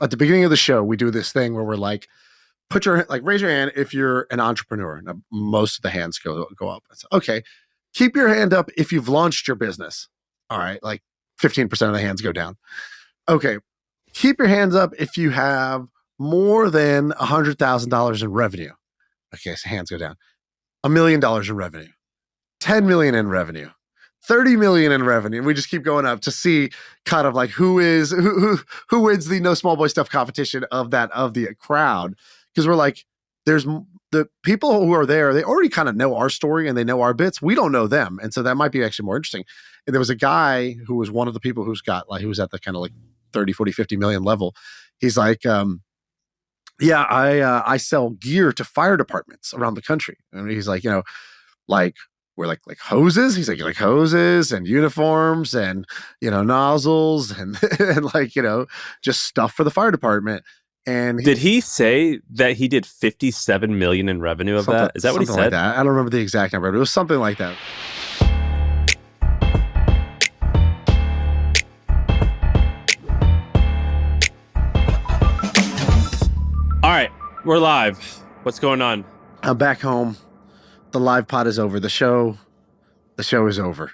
at the beginning of the show, we do this thing where we're like, put your like raise your hand if you're an entrepreneur. Now, uh, most of the hands go go up. It's, okay, keep your hand up if you've launched your business. All right, like 15% of the hands go down. Okay, keep your hands up if you have more than a hundred thousand dollars in revenue. Okay, so hands go down. A million dollars in revenue, 10 million in revenue, 30 million in revenue. We just keep going up to see kind of like who is who who, who wins the no small boy stuff competition of that of the crowd. Because we're like, there's the people who are there, they already kind of know our story and they know our bits. We don't know them. And so that might be actually more interesting. And there was a guy who was one of the people who's got like, who was at the kind of like 30, 40, 50 million level. He's like, um, yeah, I uh, I sell gear to fire departments around the country. And he's like, you know, like we're like like hoses. He's like like hoses and uniforms and you know nozzles and, and like you know just stuff for the fire department. And he, did he say that he did 57 million in revenue of that? Is that what he said? Like. I don't remember the exact number, but it was something like that. All right, we're live. What's going on? I'm back home. The live pod is over. The show, the show is over.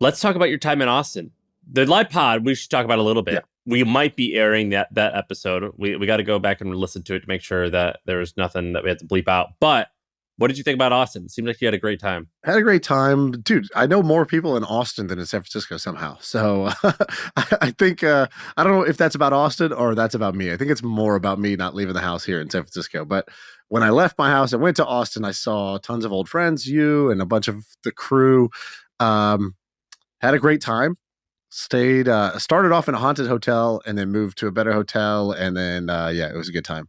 Let's talk about your time in Austin. The live pod, we should talk about a little bit. Yeah we might be airing that that episode. We we got to go back and listen to it to make sure that there's nothing that we have to bleep out. But what did you think about Austin? It seemed like you had a great time. I had a great time, dude. I know more people in Austin than in San Francisco somehow. So I think uh, I don't know if that's about Austin or that's about me. I think it's more about me not leaving the house here in San Francisco. But when I left my house and went to Austin, I saw tons of old friends, you and a bunch of the crew. Um, had a great time stayed uh started off in a haunted hotel and then moved to a better hotel and then uh yeah it was a good time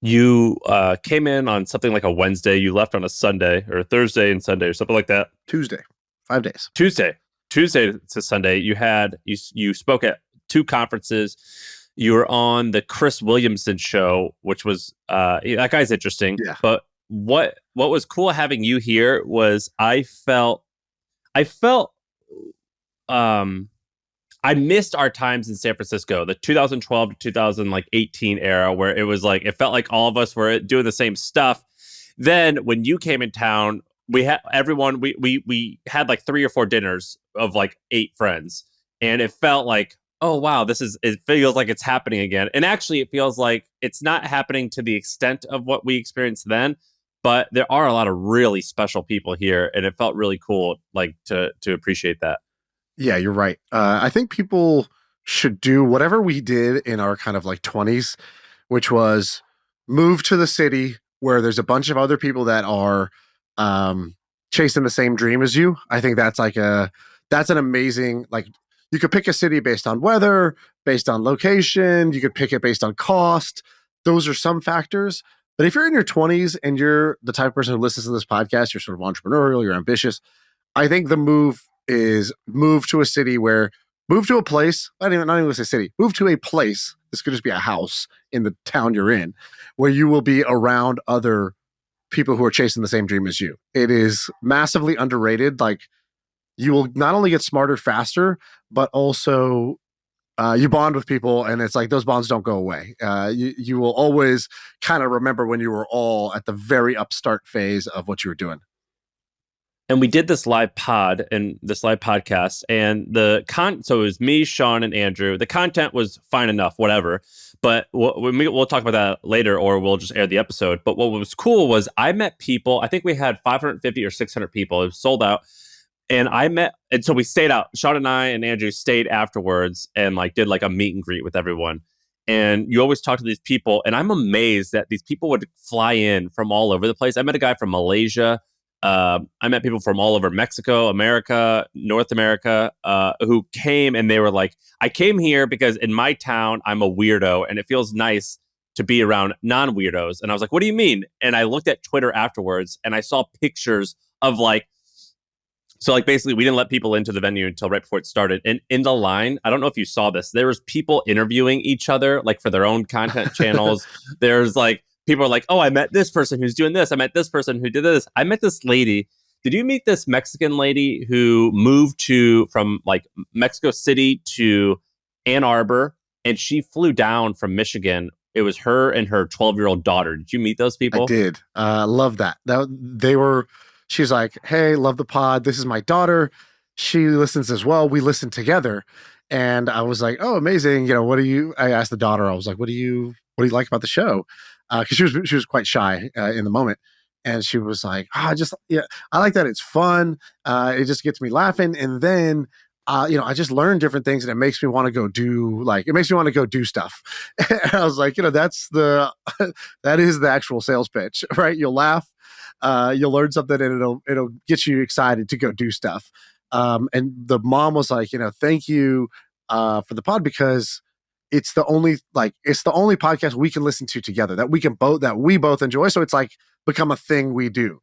you uh came in on something like a wednesday you left on a sunday or a thursday and sunday or something like that tuesday five days tuesday tuesday to sunday you had you you spoke at two conferences you were on the chris williamson show which was uh that guy's interesting yeah. but what what was cool having you here was i felt i felt um I missed our times in San Francisco, the 2012 to 2018 era, where it was like it felt like all of us were doing the same stuff. Then when you came in town, we had everyone we we we had like three or four dinners of like eight friends, and it felt like oh wow, this is it feels like it's happening again. And actually, it feels like it's not happening to the extent of what we experienced then, but there are a lot of really special people here, and it felt really cool like to to appreciate that. Yeah, you're right. Uh, I think people should do whatever we did in our kind of like 20s, which was move to the city where there's a bunch of other people that are um, chasing the same dream as you. I think that's like a that's an amazing like you could pick a city based on weather, based on location, you could pick it based on cost. Those are some factors. But if you're in your 20s and you're the type of person who listens to this podcast, you're sort of entrepreneurial, you're ambitious, I think the move is move to a city where move to a place. Not even not even say city. Move to a place. This could just be a house in the town you're in, where you will be around other people who are chasing the same dream as you. It is massively underrated. Like you will not only get smarter faster, but also uh, you bond with people, and it's like those bonds don't go away. Uh, you you will always kind of remember when you were all at the very upstart phase of what you were doing. And we did this live pod and this live podcast and the con so it was me Shaan and andrew. The content was fine enough whatever. But we'll, we'll talk about that later or we'll just air the episode. But what was cool was i met people i think we had 550 or 600 people. It was sold out and i met and so we stayed out Shaan and i and andrew stayed afterwards and like did like a meet and greet with everyone and you always talk to these people and i'm amazed that these people would fly in from all over the place i met a guy from malaysia uh, I met people from all over Mexico, America, North America, uh, who came and they were like, I came here because in my town, I'm a weirdo and it feels nice to be around non weirdos. And I was like, what do you mean? And I looked at Twitter afterwards and I saw pictures of like, so like basically we didn't let people into the venue until right before it started. And in the line, I don't know if you saw this, there was people interviewing each other like for their own content channels. There's like people are like, oh, I met this person who's doing this. I met this person who did this. I met this lady. Did you meet this Mexican lady who moved to from like Mexico City to Ann Arbor and she flew down from Michigan. It was her and her 12 year old daughter. Did you meet those people? I did. Uh, love that. That they were. She's like, "Hey, love the pod. This is my daughter. She listens as well. We listen together." And I was like, "Oh, amazing! You know, what do you?" I asked the daughter. I was like, "What do you? What do you like about the show?" Because uh, she was she was quite shy uh, in the moment, and she was like, "Ah, oh, just yeah, I like that. It's fun. Uh, it just gets me laughing." And then uh, you know, I just learn different things and it makes me want to go do like it makes me want to go do stuff. and I was like, you know, that's the that is the actual sales pitch, right? You'll laugh, uh, you'll learn something and it'll it'll get you excited to go do stuff. Um, and the mom was like, you know, thank you uh, for the pod because it's the only like it's the only podcast we can listen to together that we can both that we both enjoy. So it's like become a thing we do.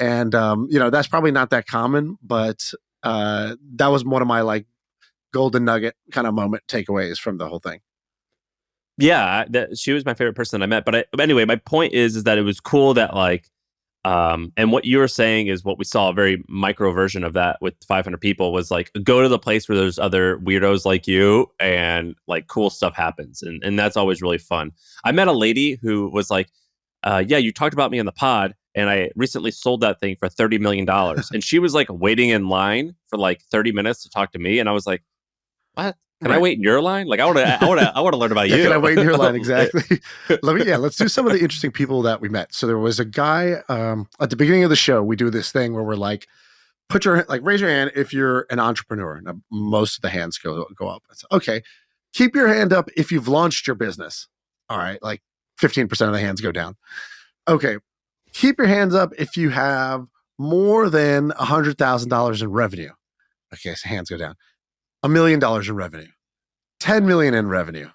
And um, you know, that's probably not that common, but uh, that was one of my like golden nugget kind of moment takeaways from the whole thing. Yeah, that, she was my favorite person that I met. But I, anyway, my point is is that it was cool that like, um, and what you were saying is what we saw a very micro version of that with 500 people was like go to the place where there's other weirdos like you and like cool stuff happens, and and that's always really fun. I met a lady who was like, uh, yeah, you talked about me on the pod and I recently sold that thing for thirty million dollars. and she was like waiting in line for like thirty minutes to talk to me, and I was like, "What? Can right. I wait in your line? Like, I want to, I want to, I want to learn about yeah, you. Can I wait in your line? Exactly. Let me, yeah, let's do some of the interesting people that we met. So there was a guy um, at the beginning of the show. We do this thing where we're like, put your like, raise your hand if you're an entrepreneur. Now, most of the hands go go up. It's, okay, keep your hand up if you've launched your business. All right, like fifteen percent of the hands go down. Okay, keep your hands up if you have more than a hundred thousand dollars in revenue. Okay, so hands go down. A million dollars in revenue, 10 million in revenue,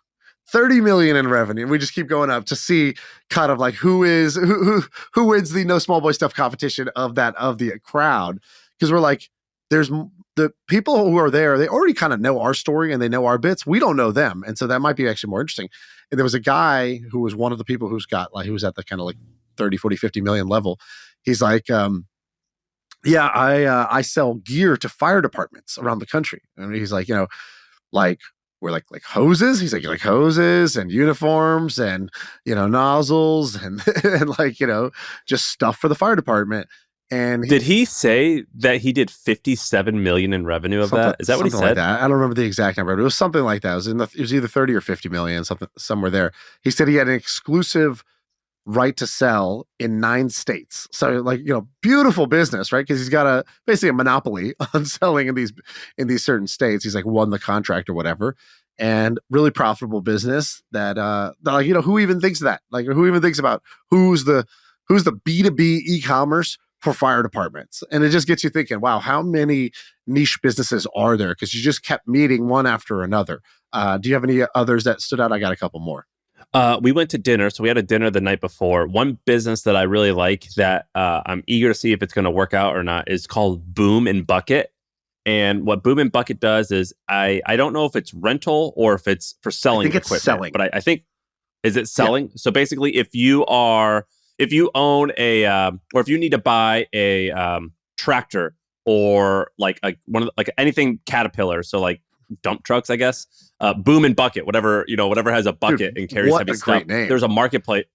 30 million in revenue. We just keep going up to see kind of like who is who who, who wins the no small boy stuff competition of that of the crowd. Because we're like, there's the people who are there, they already kind of know our story and they know our bits. We don't know them. And so that might be actually more interesting. And there was a guy who was one of the people who's got like, he was at the kind of like 30, 40, 50 million level. He's like, um, yeah, I uh, I sell gear to fire departments around the country. And he's like, you know, like we're like like hoses. He's like like hoses and uniforms and you know nozzles and and like you know just stuff for the fire department. And he, did he say that he did 57 million in revenue of that? Is that what he said? Like that. I don't remember the exact number, but it was something like that. It was in the it was either 30 or 50 million, something somewhere there. He said he had an exclusive right to sell in nine states. So like, you know, beautiful business, right? Because he's got a basically a monopoly on selling in these in these certain states. He's like won the contract or whatever. And really profitable business that uh that like, you know, who even thinks that? Like who even thinks about who's the who's the B2B e-commerce for fire departments? And it just gets you thinking, wow, how many niche businesses are there? Because you just kept meeting one after another. Uh, do you have any others that stood out? I got a couple more. Uh, we went to dinner. So we had a dinner the night before. One business that I really like that uh, I'm eager to see if it's going to work out or not is called Boom and Bucket. And what Boom and Bucket does is I I don't know if it's rental or if it's for selling I think equipment, it's selling. but I, I think is it selling? Yeah. So basically, if you are if you own a um, or if you need to buy a um, tractor or like a one of the, like anything Caterpillar, so like dump trucks, I guess. Uh, boom and bucket, whatever you know, whatever has a bucket Dude, and carries heavy stuff. Name. There's a marketplace.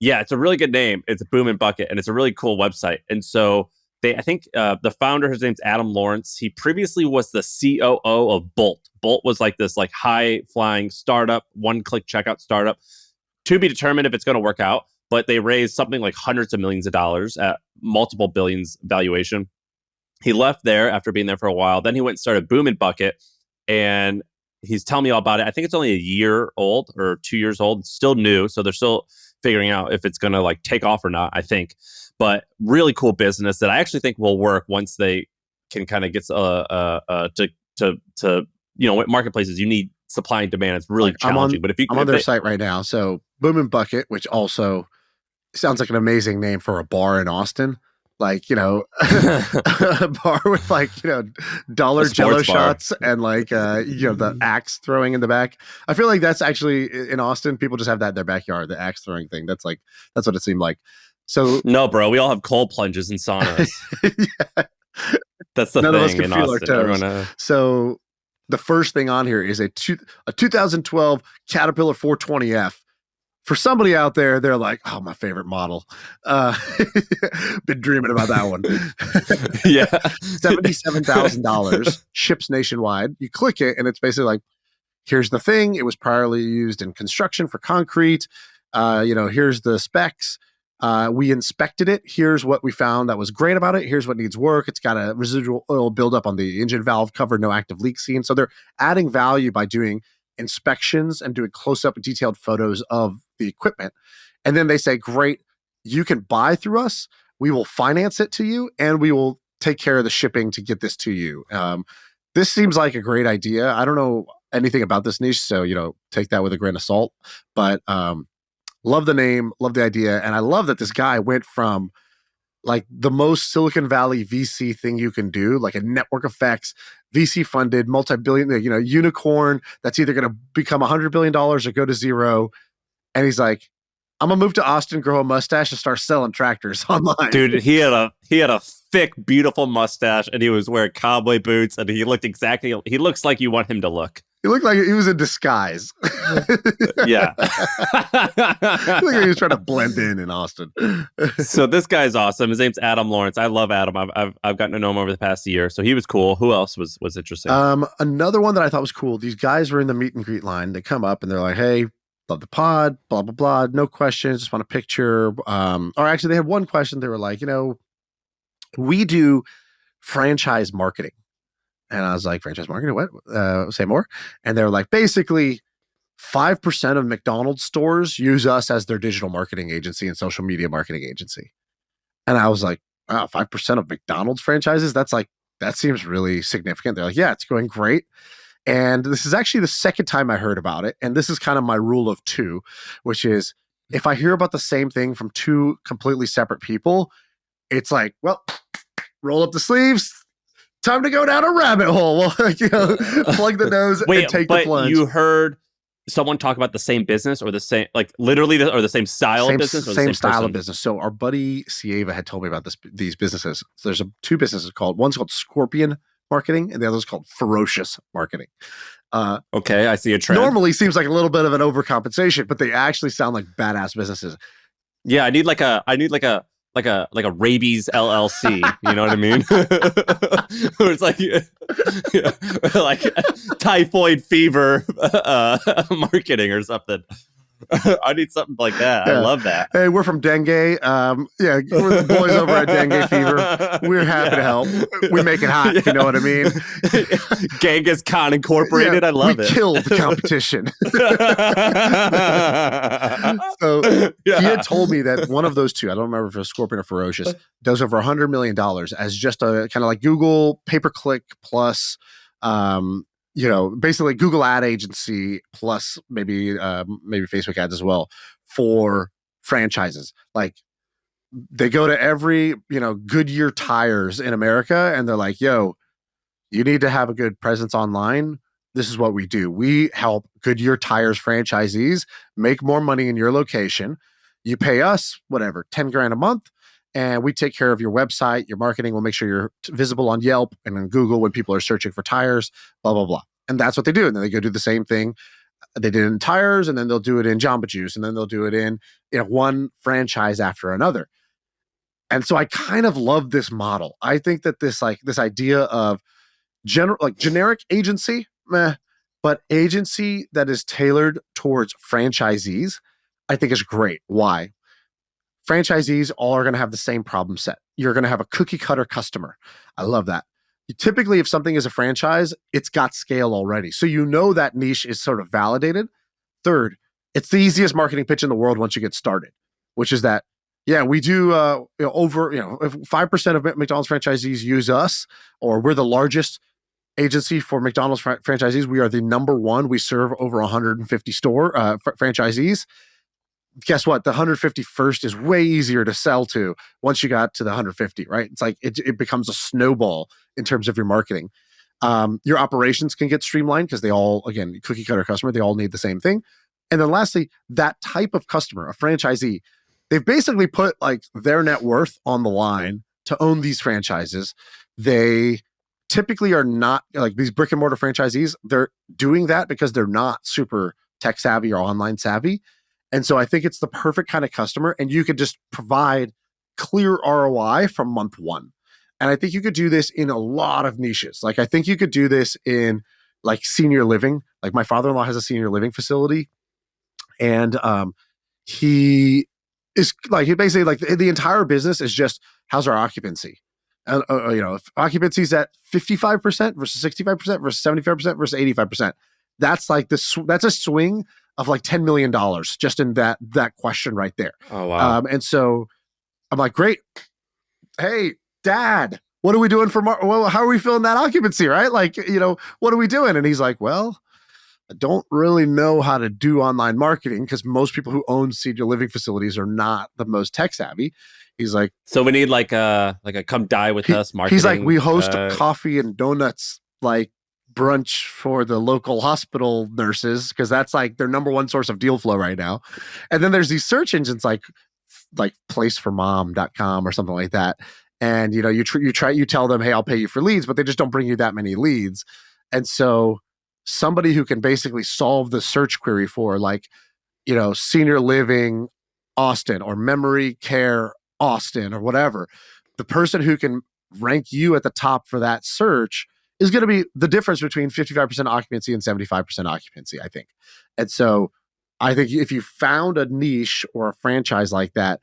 Yeah, it's a really good name. It's Boom and Bucket, and it's a really cool website. And so they, I think uh, the founder, his name's Adam Lawrence. He previously was the COO of Bolt. Bolt was like this like high flying startup, one click checkout startup. To be determined if it's going to work out, but they raised something like hundreds of millions of dollars at multiple billions valuation. He left there after being there for a while. Then he went and started Boom and Bucket, and he's telling me all about it. I think it's only a year old or two years old, it's still new. So they're still figuring out if it's going to like take off or not, I think. But really cool business that I actually think will work once they can kind of get uh, uh, uh, to, to, to, you know, marketplaces, you need supply and demand. It's really like, challenging. On, but if you, I'm on their they, site right now. So Boom and Bucket, which also sounds like an amazing name for a bar in Austin like you know a bar with like you know dollar jello bar. shots and like uh you know the mm-hmm. axe throwing in the back i feel like that's actually in austin people just have that in their backyard the axe throwing thing that's like that's what it seemed like so no bro we all have cold plunges and saunas yeah. that's the None thing in austin so the first thing on here is a two, a 2012 Caterpillar 420F. For somebody out there, they're like, "Oh, my favorite model." Uh, been dreaming about that one. yeah, seventy-seven thousand dollars, ships nationwide. You click it, and it's basically like, "Here's the thing. It was priorly used in construction for concrete. Uh, you know, here's the specs." Uh, we inspected it. Here's what we found that was great about it. Here's what needs work. It's got a residual oil buildup on the engine valve cover, no active leak seen. So they're adding value by doing inspections and doing close up detailed photos of the equipment. And then they say, great, you can buy through us. We will finance it to you and we will take care of the shipping to get this to you. Um, this seems like a great idea. I don't know anything about this niche, so you know, take that with a grain of salt. But um, Love the name, love the idea, and I love that this guy went from like the most Silicon Valley VC thing you can do, like a network effects, VC funded, multi billion, you know, unicorn that's either going to become $100 billion or go to zero. And he's like, I'm gonna move to Austin, grow a mustache, and start selling tractors online. Dude, he had a he had a thick, beautiful mustache, and he was wearing cowboy boots, and he looked exactly. He looks like you want him to look. He looked like he was in disguise. yeah. like he was trying to blend in in Austin. so this guy's awesome. His name's Adam Lawrence. I love Adam. I've, I've, I've gotten to know him over the past year. So he was cool. Who else was was interesting? Um, another one that I thought was cool. These guys were in the meet and greet line. They come up and they're like, "Hey, love the pod, blah blah blah. No questions. Just want a picture." Um, or actually, they had one question. They were like, "You know, we do franchise marketing." And I was like, franchise marketing, what? Uh, say more. And they were like, basically, 5% of McDonald's stores use us as their digital marketing agency and social media marketing agency. And I was like, wow, 5% of McDonald's franchises? That's like, that seems really significant. They're like, yeah, it's going great. And this is actually the second time I heard about it. And this is kind of my rule of two, which is if I hear about the same thing from two completely separate people, it's like, well, roll up the sleeves, time to go down a rabbit hole. Well, you know, plug the nose Wait, and take the plunge. You heard someone talk about the same business or the same, like literally, the, or the same style same, of business, same, same, style person? of business. So our buddy Sieva had told me about this these businesses. So there's a, two businesses called one's called Scorpion Marketing and the other's called Ferocious Marketing. Uh, okay, I see a trend. Normally seems like a little bit of an overcompensation, but they actually sound like badass businesses. Yeah, I need like a I need like a like a like a rabies LLC. You know what I mean? it's like like typhoid fever uh, marketing or something. I need something like that. Yeah. I love that. Hey, we're from Dengue. Um, yeah, we're the boys over at Dengue Fever. We're happy yeah. to help. We make it hot, yeah. if you know what I mean. Genghis Khan Incorporated. I love we it. Killed the competition. so he had told me that one of those two, I don't remember if it was Scorpion or Ferocious, does over a hundred million dollars as just a kind of like Google pay per click plus um, you know, basically Google ad agency plus maybe uh, maybe Facebook ads as well for franchises. Like they go to every, you know, Goodyear tires in America and they're like, yo, you need to have a good presence online. This is what we do. We help Goodyear tires franchisees make more money in your location. You pay us whatever, 10 grand a month and we take care of your website, your marketing. We'll make sure you're visible on Yelp and on Google when people are searching for tires, blah, blah, blah. And that's what they do. And then they go do the same thing they did in tires, and then they'll do it in Jamba Juice, and then they'll do it in you know one franchise after another. And so I kind of love this model. I think that this like this idea of general like generic agency, meh, but agency that is tailored towards franchisees, I think is great. Why? Franchisees all are going to have the same problem set. You're going to have a cookie cutter customer. I love that. Typically, if something is a franchise, it's got scale already. So you know that niche is sort of validated. Third, it's the easiest marketing pitch in the world once you get started, which is that, yeah, we do uh, you know, over, you know, if 5% of McDonald's franchisees use us, or we're the largest agency for McDonald's fr- franchisees. We are the number one. We serve over 150 store uh, fr- franchisees guess what? The 151st is way easier to sell to once you got to the 150, right? It's like it, it becomes a snowball in terms of your marketing. Um, your operations can get streamlined because they all, again, cookie cutter customer, they all need the same thing. And then lastly, that type of customer, a franchisee, they've basically put like their net worth on the line to own these franchises. They typically are not like these brick and mortar franchisees. They're doing that because they're not super tech savvy or online savvy. And so I think it's the perfect kind of customer, and you could just provide clear ROI from month one. And I think you could do this in a lot of niches. Like I think you could do this in like senior living. Like my father-in-law has a senior living facility, and um, he is like he basically like the, the entire business is just how's our occupancy. Uh, uh, you know, if is at 55% versus 65% versus 75% versus 85%. That's like this, that's a swing of like $10 million just in that, that question right there. Oh, wow. Um, and so I'm like, great. Hey, dad, what are we doing for, Mar- well, how are we filling that occupancy? Right. Like, you know, what are we doing? And he's like, well, I don't really know how to do online marketing because most people who own senior living facilities are not the most tech savvy. He's like, so we need like a like a come die with he- us marketing. he's like, we host uh, coffee and donuts like brunch for the local hospital nurses because that's like their number one source of deal flow right now. And then there's these search engines like like placeformom.com or something like that. And you know, you tr- you try you tell them, "Hey, I'll pay you for leads," but they just don't bring you that many leads. And so somebody who can basically solve the search query for like, you know, senior living Austin or memory care Austin or whatever, the person who can rank you at the top for that search is going to be the difference between 55% occupancy and 75% occupancy, I think. And so I think if you found a niche or a franchise like that,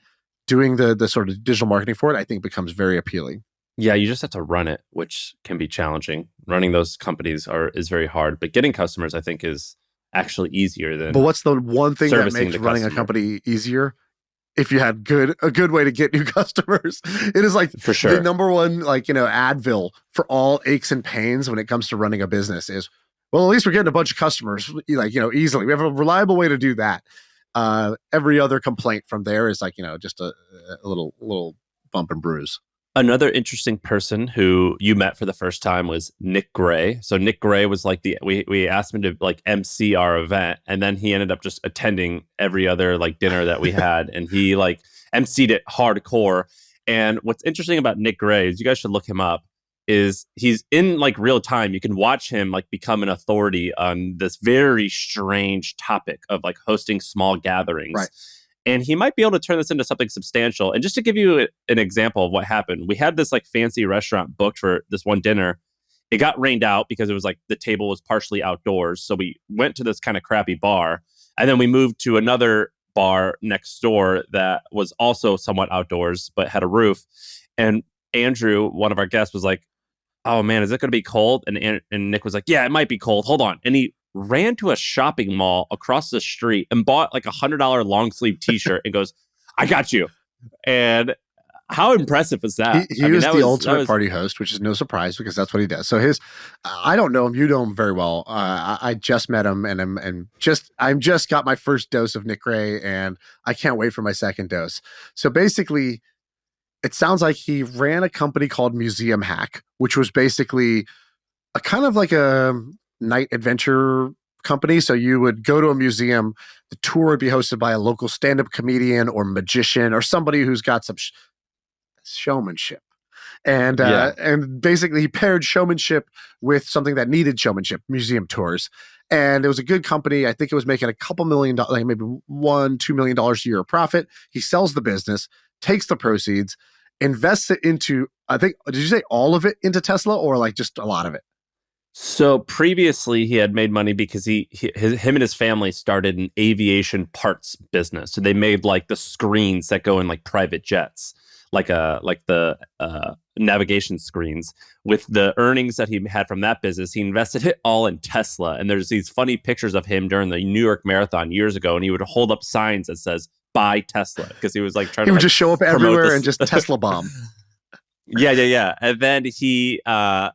doing the the sort of digital marketing for it, I think becomes very appealing. Yeah, you just have to run it, which can be challenging. Running those companies are is very hard, but getting customers, I think, is actually easier than. But what's the one thing that makes running a company easier? If you had good a good way to get new customers, it is like for sure. the number one like you know Advil for all aches and pains when it comes to running a business is well at least we're getting a bunch of customers like you know easily. We have a reliable way to do that. Uh, every other complaint from there is like you know just a, a little little bump and bruise. Another interesting person who you met for the first time was Nick Gray. So Nick Gray was like the we we asked him to like MC our event, and then he ended up just attending every other like dinner that we had, and he like MC'd it hardcore. And what's interesting about Nick Gray is you guys should look him up. Is he's in like real time? You can watch him like become an authority on this very strange topic of like hosting small gatherings Right. And he might be able to turn this into something substantial. And just to give you an example of what happened, we had this like fancy restaurant booked for this one dinner. It got rained out because it was like the table was partially outdoors. So we went to this kind of crappy bar, and then we moved to another bar next door that was also somewhat outdoors but had a roof. And Andrew, one of our guests, was like, "Oh man, is it going to be cold?" And An- and Nick was like, "Yeah, it might be cold. Hold on." And he ran to a shopping mall across the street and bought like a hundred dollar long sleeve t shirt and goes, "I got you." And how impressive is that? he he I mean, was that the that ultimate was- party host, which is no surprise because that's what he does. So his, I don't know him. You know him very well. Uh, I, I just met him, and I'm and just I'm just got my first dose of Nick Gray, and I can't wait for my second dose. So basically, it sounds like he ran a company called Museum Hack, which was basically a kind of like a night adventure company. So you would go to a museum, the tour would be hosted by a local stand-up comedian or magician or somebody who's got some sh- showmanship. And uh, and basically he paired showmanship with something that needed showmanship, museum tours. And it was a good company. I think it was making a couple million dollars, like maybe one, two million dollars a year of profit. He sells the business, takes the proceeds, invests it into, I think, did you say all of it into Tesla or like just a lot of it? So previously, he had made money because he, he his, him and his family started an aviation parts business. So they made like the screens that go in like private jets, like a like the uh, navigation screens. With the earnings that he had from that business, he invested it all in Tesla. And there's these funny pictures of him during the New York Marathon years ago, and he would hold up signs that says "Buy Tesla" because he was like trying He to would like, just show up everywhere this- and just Tesla bomb. yeah, yeah, yeah. And then he uh,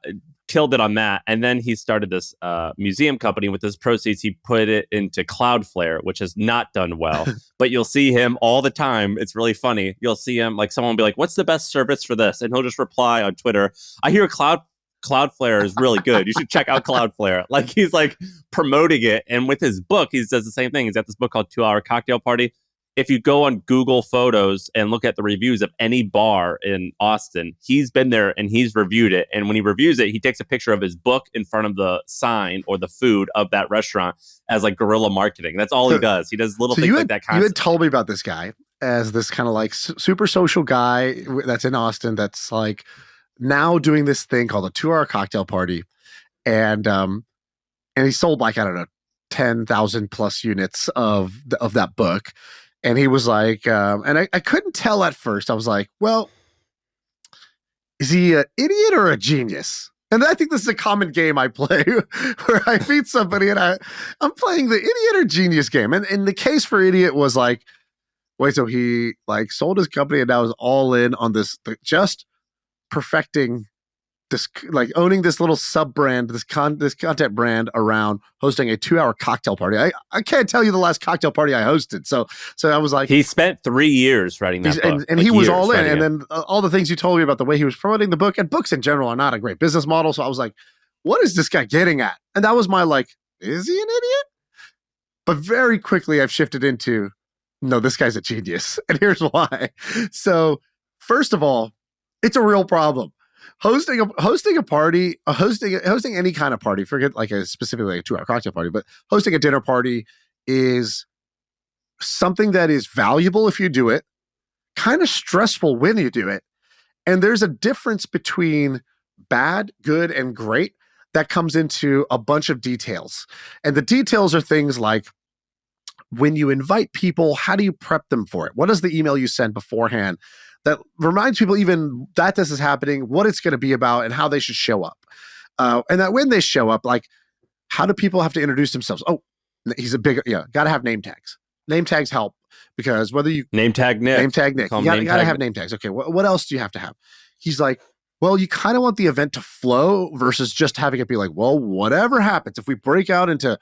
killed it on that. And then he started this uh, museum company. With his proceeds, he put it into Cloudflare, which has not done well. but you'll see him all the time. It's really funny. You'll see him like someone will be like, "What's the best service for this?" And he'll just reply on Twitter, "I hear Cloud." Cloudflare is really good. You should check out Cloudflare. Like he's like promoting it, and with his book, he does the same thing. He's got this book called Two Hour Cocktail Party. If you go on Google Photos and look at the reviews of any bar in Austin, he's been there and he's reviewed it. And when he reviews it, he takes a picture of his book in front of the sign or the food of that restaurant as like guerrilla marketing. That's all he does. He does little So things you like had, that. you had told me about this guy as this kind of like super social guy that's in Austin that's like now doing this thing called a two hour cocktail party. And um and he sold like, I don't know, 10,000 plus units of th- of that book. And he was like, um, and I, I couldn't tell at first. I was like, well, is he an idiot or a genius? And I think this is a common game I play where I meet somebody and I, I'm playing the idiot or genius game. And, and the case for idiot was like, wait, so he like sold his company and now is all in on this, just perfecting this, like owning this little sub brand, this con, this content brand around hosting a two hour cocktail party. I, I can't tell you the last cocktail party I hosted. So, so I was like, he spent three years writing that book. and, and like he was all in. And it. then uh, all the things you told me about the way he was promoting the book and books in general are not a great business model. So I was like, what is this guy getting at? And that was my like, is he an idiot? But very quickly I've shifted into, no, this guy's a genius. And here's why. So, first of all, it's a real problem. Hosting a hosting a party, uh, hosting hosting any kind of party, forget like a specifically like a two hour cocktail party, but hosting a dinner party is something that is valuable if you do it, kind of stressful when you do it. And there's a difference between bad, good, and great that comes into a bunch of details. And the details are things like when you invite people, how do you prep them for it? What is the email you send beforehand that reminds people even that this is happening, what it's going to be about, and how they should show up? Uh, and that when they show up, like, how do people have to introduce themselves? Oh, he's a big, yeah, got to have name tags. Name tags help because whether you name tag Nick. name tag Nick. You gotta, gotta have name tags. Okay, what, what else do you have to have? He's like, well, you kind of want the event to flow versus just having it be like, well, whatever happens, if we break out into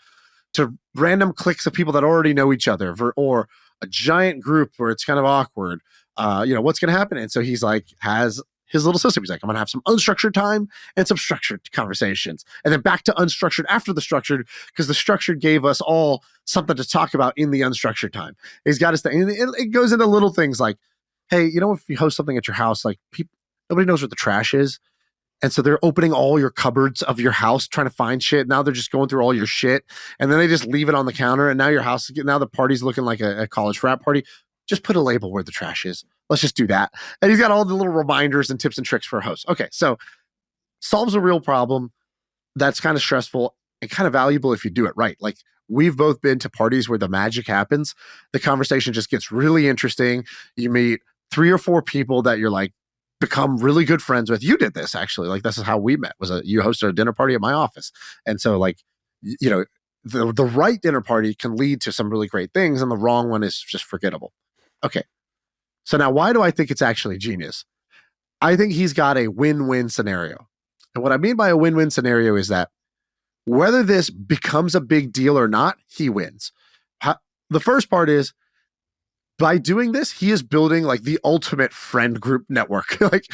to random cliques of people that already know each other, or a giant group where it's kind of awkward, uh, you know, what's going to happen? And so he's like, has his little system. He's like, I'm going to have some unstructured time and some structured conversations, and then back to unstructured after the structured because the structured gave us all something to talk about in the unstructured time. He's got his thing. And it, it goes into little things like, hey, you know, if you host something at your house, like people, nobody knows what the trash is. And so they're opening all your cupboards of your house, trying to find shit. Now they're just going through all your shit, and then they just leave it on the counter. And now your house, getting now the party's looking like a, a college frat party. Just put a label where the trash is. Let's just do that. And he's got all the little reminders and tips and tricks for a host. Okay, so solves a real problem. That's kind of stressful and kind of valuable if you do it right. Like we've both been to parties where the magic happens. The conversation just gets really interesting. You meet three or four people that you're like become really good friends with. You did this actually. Like this is how we met. Was a you hosted a dinner party at my office, and so like you know the the right dinner party can lead to some really great things, and the wrong one is just forgettable. Okay, so now why do I think it's actually genius? I think he's got a win-win scenario, and what I mean by a win-win scenario is that whether this becomes a big deal or not, he wins. The first part is by doing this, he is building like the ultimate friend group network. like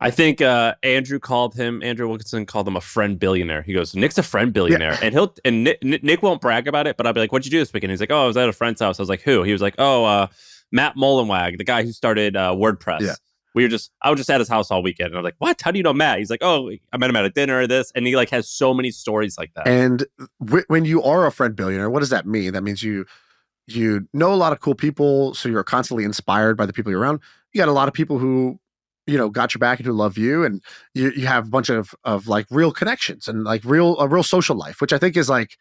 I think uh, Andrew called him. Andrew Wilkinson called him a friend billionaire. He goes, "Nick's a friend billionaire," and he'll and Nick, Nick won't brag about it, but I'll be like, "What'd you do this weekend?" He's like, "Oh, I was at a friend's house." I was like, "Who?" He was like, "Oh, uh, Matt Mullenweg, the guy who started uh, WordPress." Yeah. We were just, I was just at his house all weekend, and I was like, "What? How do you know Matt?" He's like, "Oh, I met him at a dinner, this," and he like has so many stories like that. And w- when you are a friend billionaire, what does that mean? That means you you know a lot of cool people, so you're constantly inspired by the people you're around. You got a lot of people who you know got your back and who love you, and you you have a bunch of of like real connections and like real a real social life, which I think is like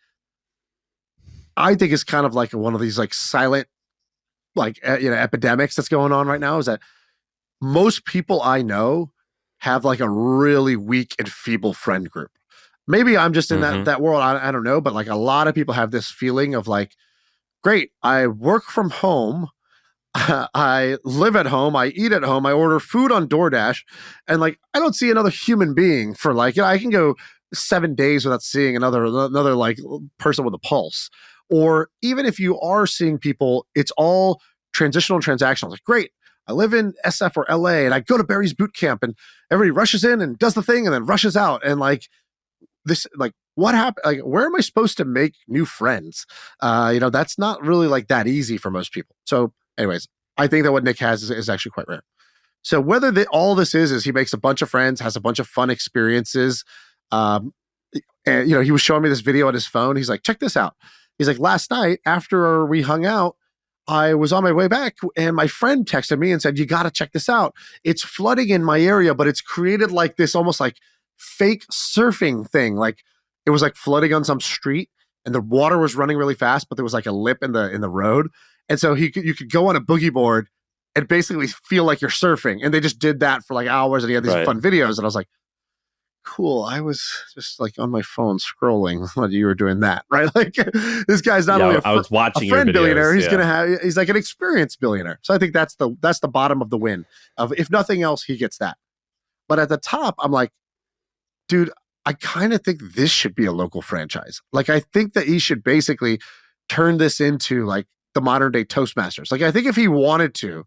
I think is kind of like one of these like silent like you know epidemics that's going on right now. Is that most people I know have like a really weak and feeble friend group. Maybe I'm just in Mhm. that that world. I, I don't know, but like a lot of people have this feeling of like, great, I work from home. I live at home. I eat at home. I order food on DoorDash, and like I don't see another human being for like you know I can go seven days without seeing another another like person with a pulse. Or even if you are seeing people, it's all transitional transactional. Like great, I live in SF or LA, and I go to Barry's boot camp, and everybody rushes in and does the thing, and then rushes out, and like this like what happened like where am i supposed to make new friends uh you know that's not really like that easy for most people so Anyways, I think that what Nick has is, is actually quite rare. So whether the, all this is is he makes a bunch of friends, has a bunch of fun experiences. Um, and you know, he was showing me this video on his phone. He's like, check this out. He's like, last night after we hung out, I was on my way back and my friend texted me and said, You got to check this out. It's flooding in my area, but it's created like this almost like fake surfing thing. Like it was like flooding on some street and the water was running really fast, but there was like a lip in the in the road. And so he could, you could go on a boogie board and basically feel like you're surfing. And they just did that for like hours and he had these right. fun videos. And I was like, cool. I was just like on my phone scrolling while you were doing that, right? Like this guy's not yeah, only a, I was watching a friend videos, billionaire, he's yeah. gonna have he's like an experienced billionaire. So I think that's the that's the bottom of the win. Of if nothing else, he gets that. But at the top, I'm like, dude, I kind of think this should be a local franchise. Like I think that he should basically turn this into like the modern day Toastmasters. Like I think if he wanted to,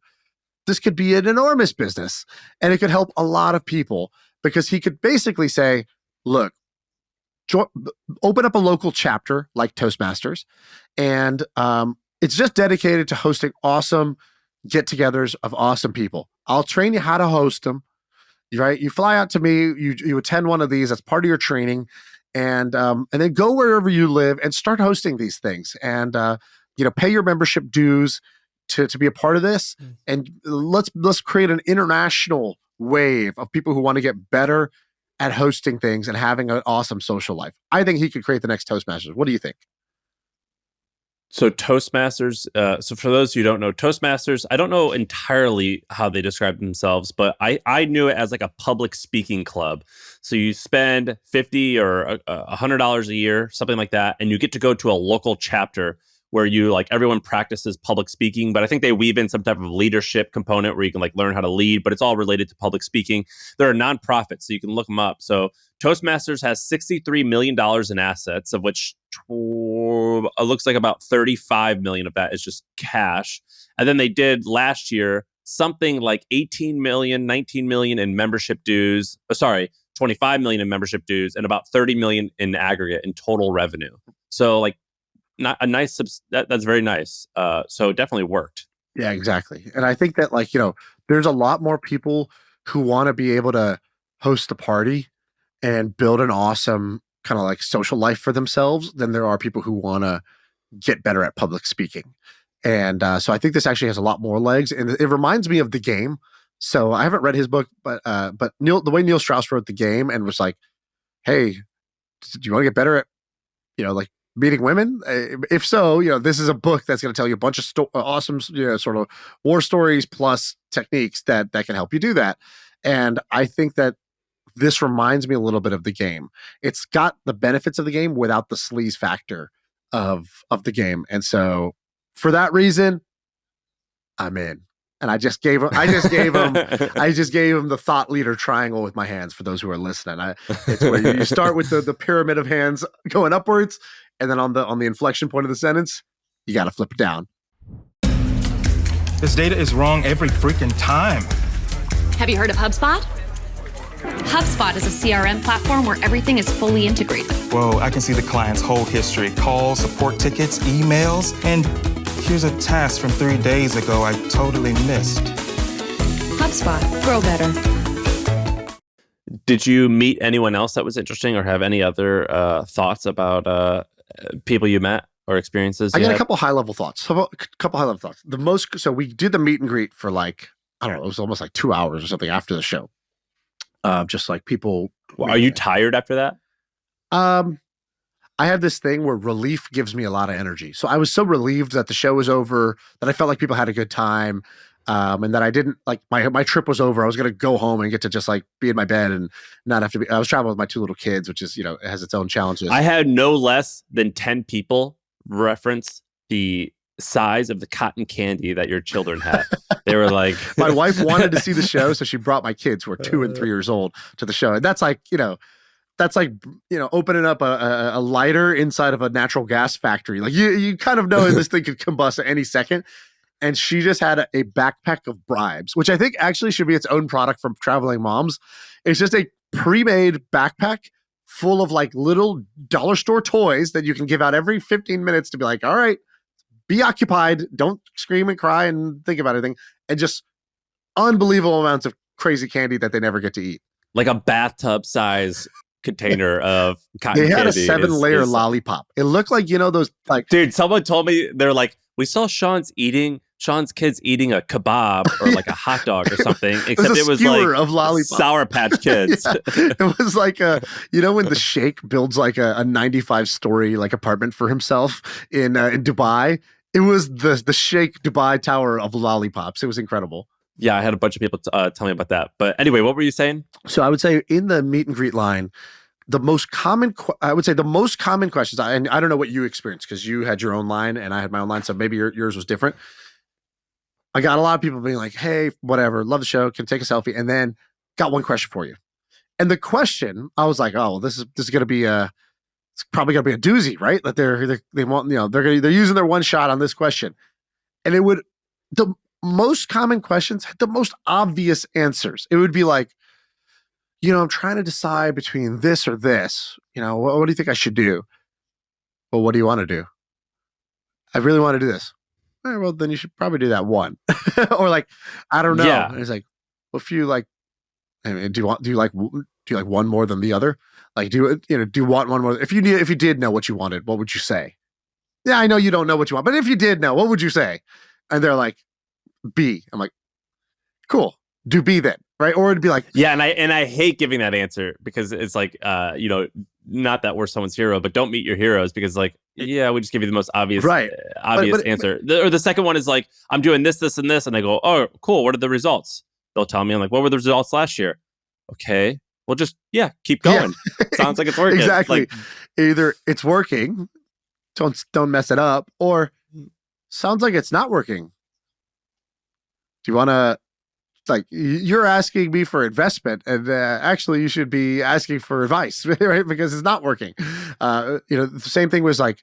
this could be an enormous business and it could help a lot of people because he could basically say, look, open up a local chapter like Toastmasters, and um, it's just dedicated to hosting awesome get togethers of awesome people. I'll train you how to host them. Right? You fly out to me, you, you attend one of these, that's part of your training. And um, and then go wherever you live and start hosting these things. And uh, you know, pay your membership dues to, to be a part of this. Mm. And let's let's create an international wave of people who want to get better at hosting things and having an awesome social life. I think he could create the next Toastmasters. What do you think? So Toastmasters. Uh, so for those who don't know, Toastmasters. I don't know entirely how they describe themselves, but I I knew it as like a public speaking club. So you spend fifty or a hundred dollars a year, something like that, and you get to go to a local chapter where you like everyone practices public speaking, but I think they weave in some type of leadership component where you can like learn how to lead, but it's all related to public speaking. They're a nonprofit, so you can look them up. So Toastmasters has $63 million in assets, of which it looks like about 35 million of that is just cash. And then they did last year something like 18 million, 19 million in membership dues. Oh, sorry, 25 million in membership dues and about 30 million in aggregate in total revenue. So like not a nice that, that's very nice. Uh, so it definitely worked. Yeah, exactly. And I think that like you know, there's a lot more people who want to be able to host a party and build an awesome kind of like social life for themselves than there are people who want to get better at public speaking. And uh, so I think this actually has a lot more legs, and it reminds me of the game. So I haven't read his book, but uh, but Neil, the way Neil Strauss wrote the game and was like, "Hey, do you want to get better at, you know, like meeting women? Eh, if so, you know, this is a book that's going to tell you a bunch of sto- uh, awesome, you know, sort of war stories plus techniques that that can help you do that. And I think that this reminds me a little bit of the game. It's got the benefits of the game without the sleaze factor of of the game. And so for that reason, I'm in. And I just gave him I just gave him I just gave him the thought leader triangle with my hands for those who are listening. I it's where you, you start with the the pyramid of hands going upwards and then on the on the inflection point of the sentence, you got to flip it down. This data is wrong every freaking time. Have you heard of HubSpot? HubSpot is a CRM platform where everything is fully integrated. Whoa, I can see the client's whole history calls, support tickets, emails, and here's a task from three days ago I totally missed. HubSpot, grow better. Did you meet anyone else that was interesting or have any other uh, thoughts about uh, people you met or experiences? I got a couple high level thoughts. A couple high level thoughts. The most so we did the meet and greet for like I don't know, it was almost like two hours or something after the show. Uh, just like people. Well, are you tired after that? Um, I have this thing where relief gives me a lot of energy. So I was so relieved that the show was over that I felt like people had a good time. Um, and that I didn't like my my trip was over. I was gonna go home and get to just like be in my bed and not have to be. I was traveling with my two little kids, which is you know it has its own challenges. I had no less than ten people reference the size of the cotton candy that your children had. they were like, my wife wanted to see the show, so she brought my kids who are two and three years old to the show, and that's like you know that's like you know opening up a, a, a, lighter inside of a natural gas factory. Like you, you kind of know this thing could combust at any second and she just had a, a, backpack of bribes, which I think actually should be its own product from traveling moms. It's just a pre-made backpack full of like little dollar store toys that you can give out every 15 minutes to be like, all right, be occupied, don't scream and cry and think about anything, and just unbelievable amounts of crazy candy that they never get to eat. Like a bathtub size container of cotton They had a seven is- layer is- lollipop. It looked like, you know, those like Dude, someone told me they're like, we saw Shaan's eating Shaan's kids eating a kebab or like a hot dog or something, except a it was like of lollipop. Sour Patch Kids. Yeah. it was like a you know when the sheikh builds like a, a 95 story like apartment for himself in uh, in dubai it was the the sheikh dubai tower of lollipops it was incredible yeah, I had a bunch of people t- uh, tell me about that. But anyway, what were you saying? so i would say in the meet and greet line the most common i would say the most common questions I- and i don't know what you experienced because you had your own line and i had my own line so maybe your, yours was different i got a lot of people being like hey whatever love the show can take a selfie and then got one question for you. And the question i was like oh well, this is this is going to be a it's probably to be a doozy right? That they're, they they want you know they're gonna, they're using their one shot on this question. And it would the most common questions had the most obvious answers. It would be like you know i'm trying to decide between this or this. You know what, what do you think i should do? Well what do you want to do? I really want to do this all right, well then you should probably do that one. Or like i don't know. Yeah. and it's like well, if you like I mean, do you want do you like do you like one more than the other? Like do you you know do you want one more? If you knew if you did know what you wanted what would you say? Yeah i know you don't know what you want but if you did know what would you say? And they're like b. I'm like cool do b then. Right? Or it'd be like Yeah, and I and I hate giving that answer because it's like uh, you know, not that we're someone's hero, but don't meet your heroes because like, yeah, we just give you the most obvious Right. uh, obvious but- answer. The, or the second one is like, I'm doing this, this, and this, and I go, oh, cool. What are the results? They'll tell me, I'm like, what were the results last year? Okay, well, just yeah, keep Yeah. going. Sounds like it's working. exactly Like, either it's working don't don't mess it up or sounds like it's not working do you want to like you're asking me for investment and uh, actually you should be asking for advice right because it's not working uh you know the same thing was like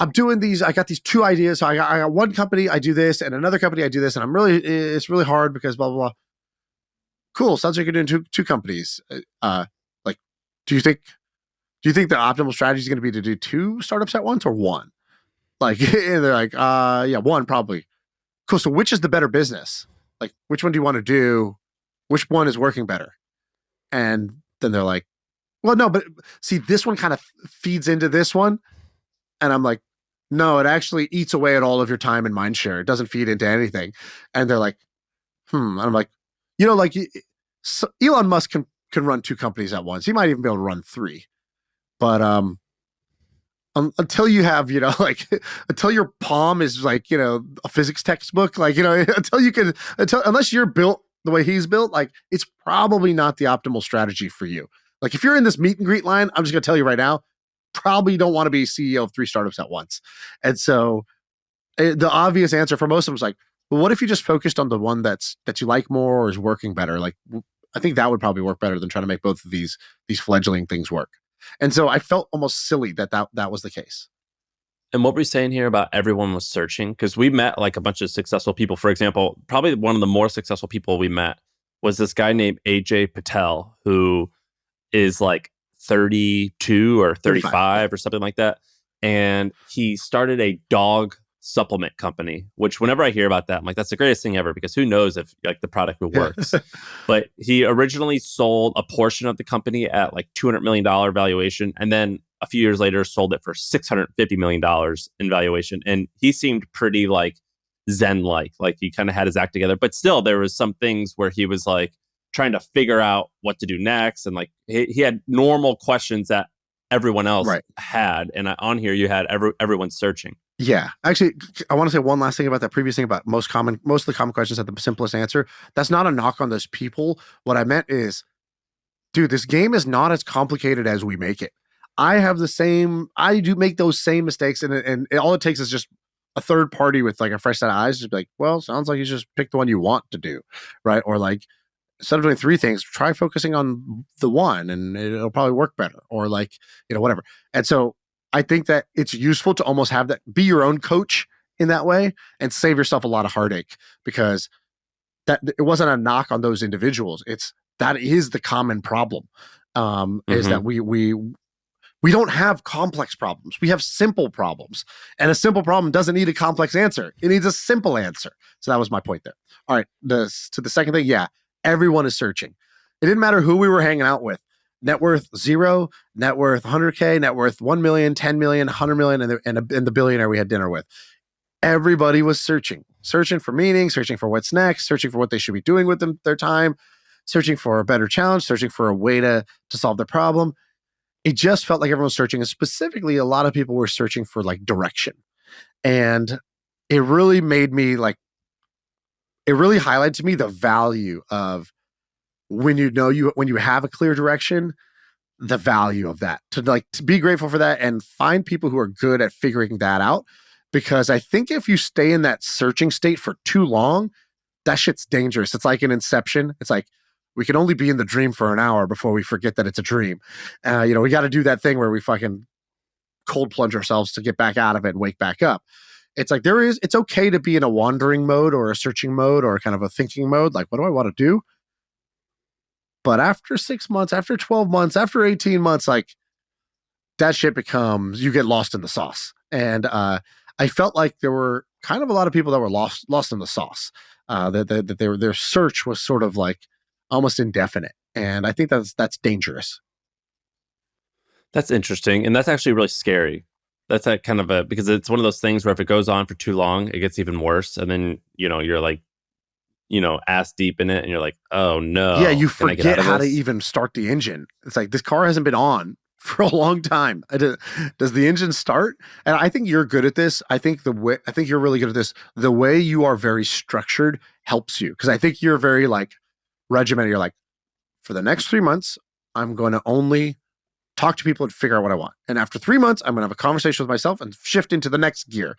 i'm doing these i got these two ideas so i got, I got one company i do this and another company i do this and i'm really it's really hard because blah blah blah cool sounds like you're doing two two companies uh like do you think do you think the optimal strategy is going to be to do two startups at once or one? Like they're like, uh, yeah, one probably. Cool. So which is the better business? Like, which one do you want to do? Which one is working better? And then they're like, well, no, but see, this one kind of feeds into this one, and I'm like, no, it actually eats away at all of your time and mind share. It doesn't feed into anything. And they're like, hmm. And I'm like, you know, like so Elon Musk can can run two companies at once. He might even be able to run three but um un- until you have you know like until your palm is like you know a physics textbook like you know until you can until unless you're built the way he's built like it's probably not the optimal strategy for you. Like if you're in this meet and greet line i'm just going to tell you right now probably don't want to be ceo of three startups at once. And so eh, the obvious answer for most of them is like well what if you just focused on the one that's that you like more or is working better? Like i think that would probably work better than trying to make both of these these fledgling things work and so I felt almost silly that that, that was the case. And what were saying here about everyone was searching? Because we met like a bunch of successful people. For example, probably one of the more successful people we met was this guy named AJ Patel, who is like 32 or 35, 35 or something like that. And he started a dog supplement company, which whenever I hear about that, I'm like, that's the greatest thing ever because who knows if like the product works. but he originally sold a portion of the company at like $200 million valuation. And then a few years later sold it for $650 million in valuation. And he seemed pretty like Zen like, like he kind of had his act together. But still, there was some things where he was like trying to figure out what to do next. And like he, he had normal questions that everyone else Right. had. And uh, on here, you had every, everyone searching. Yeah, actually, I want to say one last thing about that previous thing about most common, most of the common questions had the simplest answer. That's not a knock on those people. What I meant is, dude, this game is not as complicated as we make it. I have the same, I do make those same mistakes, and and all it takes is just a third party with like a fresh set of eyes, just be like, well, sounds like you just pick the one you want to do, right? Or like instead of doing three things, try focusing on the one, and it'll probably work better. Or like you know whatever. And so I think that it's useful to almost have that be your own coach in that way and save yourself a lot of heartache because that it wasn't a knock on those individuals. It's that is the common problem. Um, is that we we We don't have complex problems. We have simple problems. And a simple problem doesn't need a complex answer. It needs a simple answer. So that was my point there. All right. This, to the second thing, yeah, everyone is searching. It didn't matter who we were hanging out with. Net worth zero, net worth 100K, net worth 1 million, 10 million, 100 million, and the, and, a, and the billionaire we had dinner with. Everybody was searching, searching for meaning, searching for what's next, searching for what they should be doing with them, their time, searching for a better challenge, searching for a way to, to solve their problem it just felt like everyone was searching and specifically a lot of people were searching for like direction and it really made me like it really highlighted to me the value of when you know you when you have a clear direction the value of that to like to be grateful for that and find people who are good at figuring that out because i think if you stay in that searching state for too long that shit's dangerous it's like an inception it's like we can only be in the dream for an hour before we forget that it's a dream. Uh, you know, we got to do that thing where we fucking cold plunge ourselves to get back out of it and wake back up. It's like there is, it's okay to be in a wandering mode or a searching mode or kind of a thinking mode. Like, what do I want to do? But after six months, after 12 months, after 18 months, like that shit becomes, you get lost in the sauce. And uh, I felt like there were kind of a lot of people that were lost, lost in the sauce. Uh, that, that, that their, their search was sort of like, almost indefinite. And I think that's that's dangerous. That's interesting. And that's actually really scary. That's a kind of a because it's one of those things where if it goes on for too long, it gets even worse. And then, you know, you're like, you know, ass deep in it and you're like, oh no. Yeah, you forget how to even start the engine. It's like this car hasn't been on for a long time. Does the engine start? And I think you're good at this. I think the way I think you're really good at this. The way you are very structured helps you because I think you're very like regimented. You're like, for the next three months, I'm going to only talk to people and figure out what I want. And after three months, I'm going to have a conversation with myself and shift into the next gear.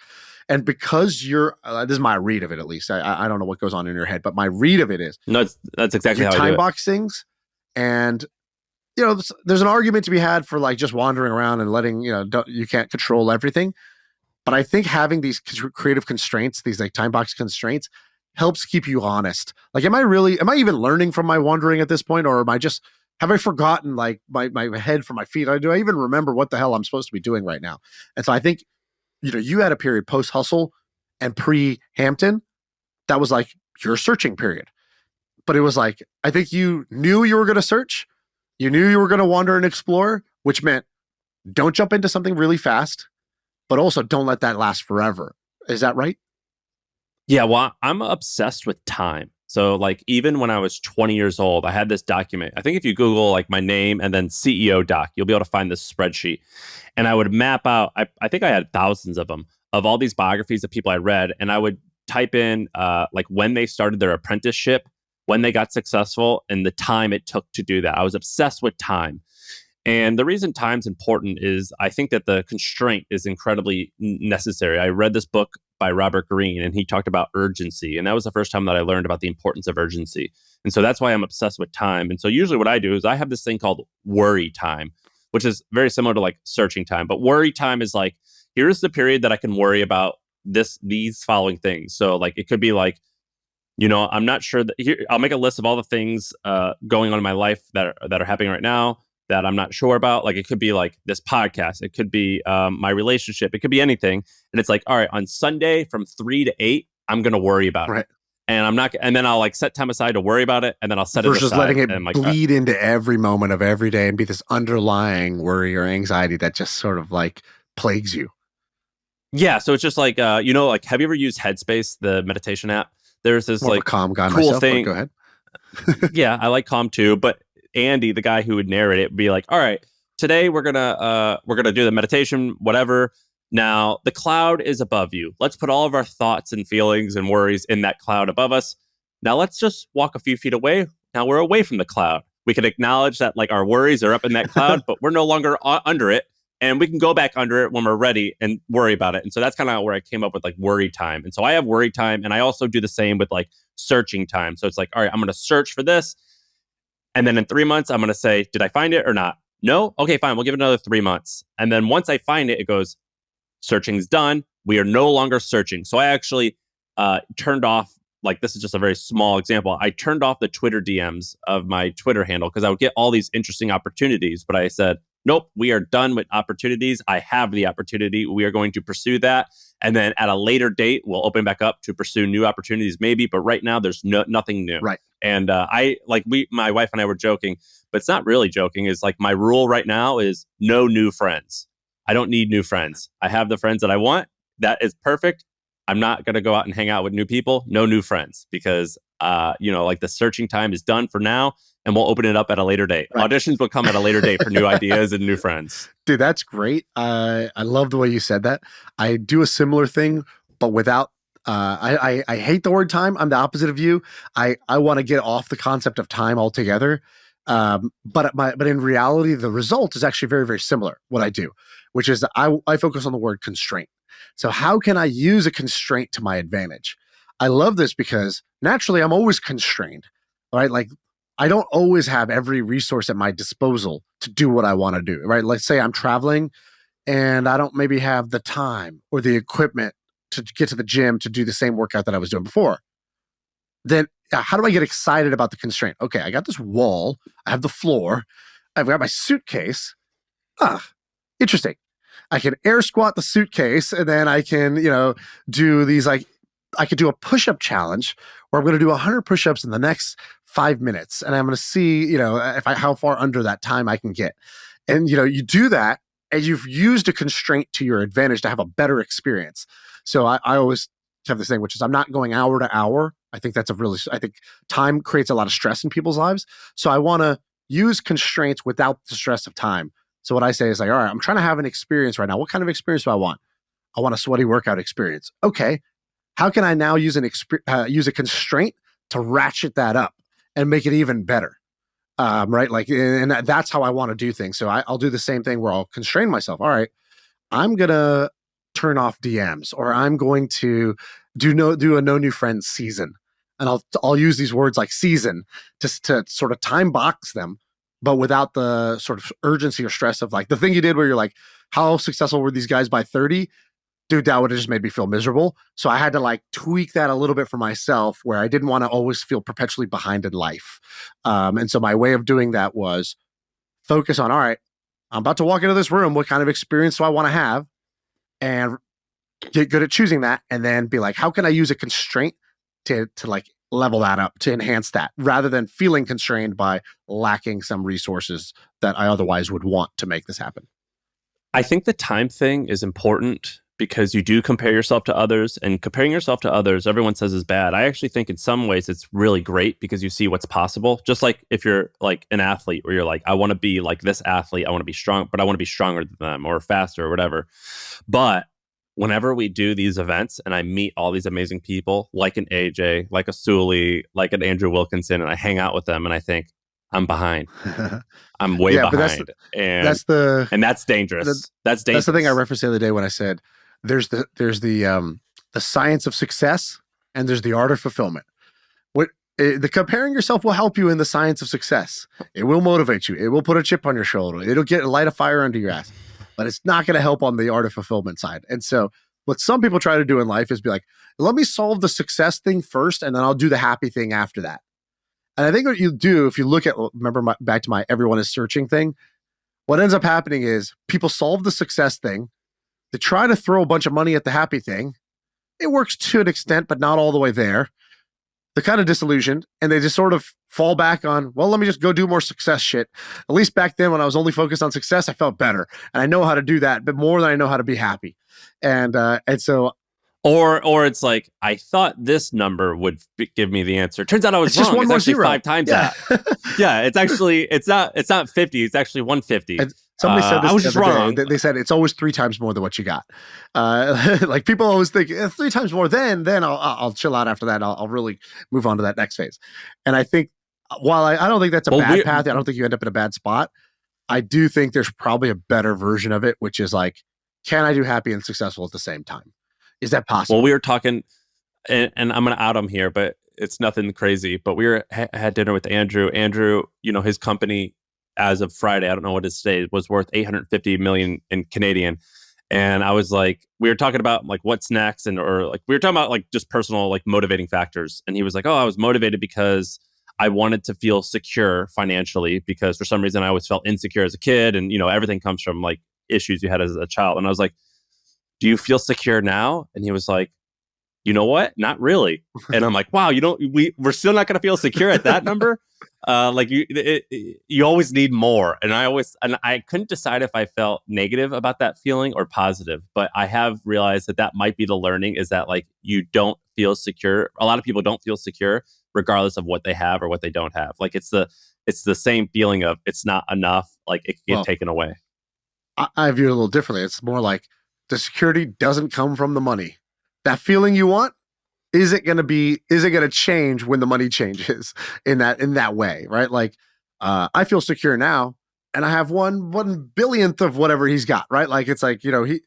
And because you're, uh, this is my read of it at least. I, I don't know what goes on in your head, but my read of it is no, that's exactly how time box things. And you know, there's an argument to be had for like just wandering around and letting you know you can't control everything. But I think having these creative constraints, these like time box constraints, helps keep you honest. Like, am I really, am I even learning from my wandering at this point? Or am I just, have I forgotten like my, my head from my feet? Do I even remember what the hell I'm supposed to be doing right now? And so I think, you know, you had a period post hustle and pre Hampton that was like your searching period. But it was like, I think you knew you were going to search, you knew you were going to wander and explore, which meant don't jump into something really fast, but also don't let that last forever. Is that right? Yeah, well, I'm obsessed with time. So, like, even when I was 20 years old, I had this document. I think if you Google like my name and then CEO doc, you'll be able to find this spreadsheet. And I would map out, I, I think I had thousands of them, of all these biographies of people I read. And I would type in uh, like when they started their apprenticeship, when they got successful, and the time it took to do that. I was obsessed with time. And the reason time's important is I think that the constraint is incredibly necessary. I read this book by Robert Greene and he talked about urgency. And that was the first time that I learned about the importance of urgency. And so that's why I'm obsessed with time. And so usually what I do is I have this thing called worry time, which is very similar to like searching time. But worry time is like, here's the period that I can worry about this, these following things. So like it could be like, you know, I'm not sure that here, I'll make a list of all the things uh, going on in my life that are, that are happening right now that I'm not sure about. Like it could be like this podcast, it could be um, my relationship, it could be anything. And it's like, all right, on Sunday from three to eight, I'm gonna worry about right. it. And I'm not, and then I'll like set time aside to worry about it, and then I'll set Versus it just letting it like, uh bleed uh, into every moment of every day and be this underlying worry or anxiety that just sort of like plagues you. Yeah, so it's just like uh, you know, like have you ever used Headspace, the meditation app? There's this More like calm guy cool myself, thing. Go ahead. yeah, I like calm too, but Andy, the guy who would narrate it, would be like, "All right, today we're gonna uh, we're gonna do the meditation, whatever. Now the cloud is above you. Let's put all of our thoughts and feelings and worries in that cloud above us. Now let's just walk a few feet away. Now we're away from the cloud. We can acknowledge that like our worries are up in that cloud, but we're no longer under it." and we can go back under it when we're ready and worry about it. And so that's kind of where I came up with like worry time. And so I have worry time, and I also do the same with like searching time. So it's like, all right, I'm going to search for this, and then in three months, I'm going to say, did I find it or not? No? Okay, fine. We'll give it another three months. And then once I find it, it goes, searching's done. We are no longer searching. So I actually uh, turned off, like, this is just a very small example. I turned off the Twitter DMs of my Twitter handle because I would get all these interesting opportunities. But I said, nope, we are done with opportunities. I have the opportunity. We are going to pursue that. And then at a later date, we'll open back up to pursue new opportunities, maybe. But right now, there's no, nothing new. Right. And uh, I like we, my wife and I were joking, but it's not really joking. Is like my rule right now is no new friends. I don't need new friends. I have the friends that I want. That is perfect. I'm not going to go out and hang out with new people. No new friends because uh, you know, like the searching time is done for now, and we'll open it up at a later date. Right. Auditions will come at a later date for new ideas and new friends. Dude, that's great. Uh, I love the way you said that. I do a similar thing, but without. Uh, I, I I hate the word time. I'm the opposite of you. I I want to get off the concept of time altogether. Um, but my but in reality, the result is actually very very similar. What I do, which is I I focus on the word constraint. So how can I use a constraint to my advantage? I love this because naturally I'm always constrained, right? Like I don't always have every resource at my disposal to do what I want to do, right? Let's say I'm traveling and I don't maybe have the time or the equipment to get to the gym to do the same workout that I was doing before. Then uh, how do I get excited about the constraint? Okay, I got this wall, I have the floor, I've got my suitcase. Ah, interesting. I can air squat the suitcase and then I can, you know, do these like I could do a push-up challenge where I'm going to do 100 push-ups in the next five minutes, and I'm going to see, you know, if I how far under that time I can get. And you know, you do that, and you've used a constraint to your advantage to have a better experience. So I, I always have this thing, which is I'm not going hour to hour. I think that's a really, I think time creates a lot of stress in people's lives. So I want to use constraints without the stress of time. So what I say is like, all right, I'm trying to have an experience right now. What kind of experience do I want? I want a sweaty workout experience. Okay, how can I now use an exp- uh, use a constraint to ratchet that up and make it even better? Um, right, like, and that's how I want to do things. So I, I'll do the same thing where I'll constrain myself. All right, I'm gonna turn off DMs, or I'm going to do no do a no new friends season, and I'll I'll use these words like season just to sort of time box them, but without the sort of urgency or stress of like the thing you did where you're like, how successful were these guys by 30? Dude, that would have just made me feel miserable. So I had to like tweak that a little bit for myself where I didn't want to always feel perpetually behind in life. Um, and so my way of doing that was focus on, all right, I'm about to walk into this room. What kind of experience do I want to have? And get good at choosing that. And then be like, how can I use a constraint to, to like level that up, to enhance that rather than feeling constrained by lacking some resources that I otherwise would want to make this happen? I think the time thing is important because you do compare yourself to others and comparing yourself to others everyone says is bad i actually think in some ways it's really great because you see what's possible just like if you're like an athlete where you're like i want to be like this athlete i want to be strong but i want to be stronger than them or faster or whatever but whenever we do these events and i meet all these amazing people like an aj like a sully like an andrew wilkinson and i hang out with them and i think I'm behind. I'm way yeah, behind. That's the, and that's the and that's dangerous. The, that's dangerous. That's the thing I referenced the other day when I said there's the there's the um the science of success and there's the art of fulfillment. What it, eh, the comparing yourself will help you in the science of success. It will motivate you. It will put a chip on your shoulder. It'll get a light a fire under your ass. But it's not going to help on the art of fulfillment side. And so what some people try to do in life is be like, let me solve the success thing first and then I'll do the happy thing after that. And I think what you do if you look at remember my, back to my everyone is searching thing, what ends up happening is people solve the success thing they try to throw a bunch of money at the happy thing. It works to an extent, but not all the way there. They're kind of disillusioned and they just sort of fall back on, well, let me just go do more success shit. At least back then when I was only focused on success, I felt better. And I know how to do that, but more than I know how to be happy. And uh, and so or or it's like I thought this number would give me the answer. Turns out I was it's wrong. Just one it's more actually zero. five times yeah. that. yeah, it's actually it's not it's not fifty. It's actually one fifty. Somebody uh, said this I was just wrong. Day. They said it's always three times more than what you got. Uh, like people always think eh, three times more. Then then I'll I'll chill out after that. I'll, I'll really move on to that next phase. And I think uh, while I, I don't think that's a well, bad path, I don't think you end up in a bad spot. I do think there's probably a better version of it, which is like, can I do happy and successful at the same time? Is that possible? Well, we were talking, and, and I'm going to out him here, but it's nothing crazy. But we were ha- had dinner with Andrew. Andrew, you know, his company as of Friday, I don't know what it today, was worth 850 million in Canadian. And I was like, we were talking about like what's next, and or like we were talking about like just personal like motivating factors. And he was like, oh, I was motivated because I wanted to feel secure financially because for some reason I always felt insecure as a kid, and you know everything comes from like issues you had as a child. And I was like, "Do you feel secure now?" And he was like, "You know what? Not really." and I'm like, "Wow, you don't. We we're still not to feel secure at that number." Uh, like you, it, it, you always need more, and I always and I couldn't decide if I felt negative about that feeling or positive. But I have realized that that might be the learning is that like you don't feel secure. A lot of people don't feel secure regardless of what they have or what they don't have. Like it's the it's the same feeling of it's not enough. Like it can get well, taken away. I, I view it a little differently. It's more like the security doesn't come from the money. That feeling you want is it going to be is it going to change when the money changes in that in that way right? Like uh i feel secure now and i have one one billionth of whatever he's got right? Like it's like you know he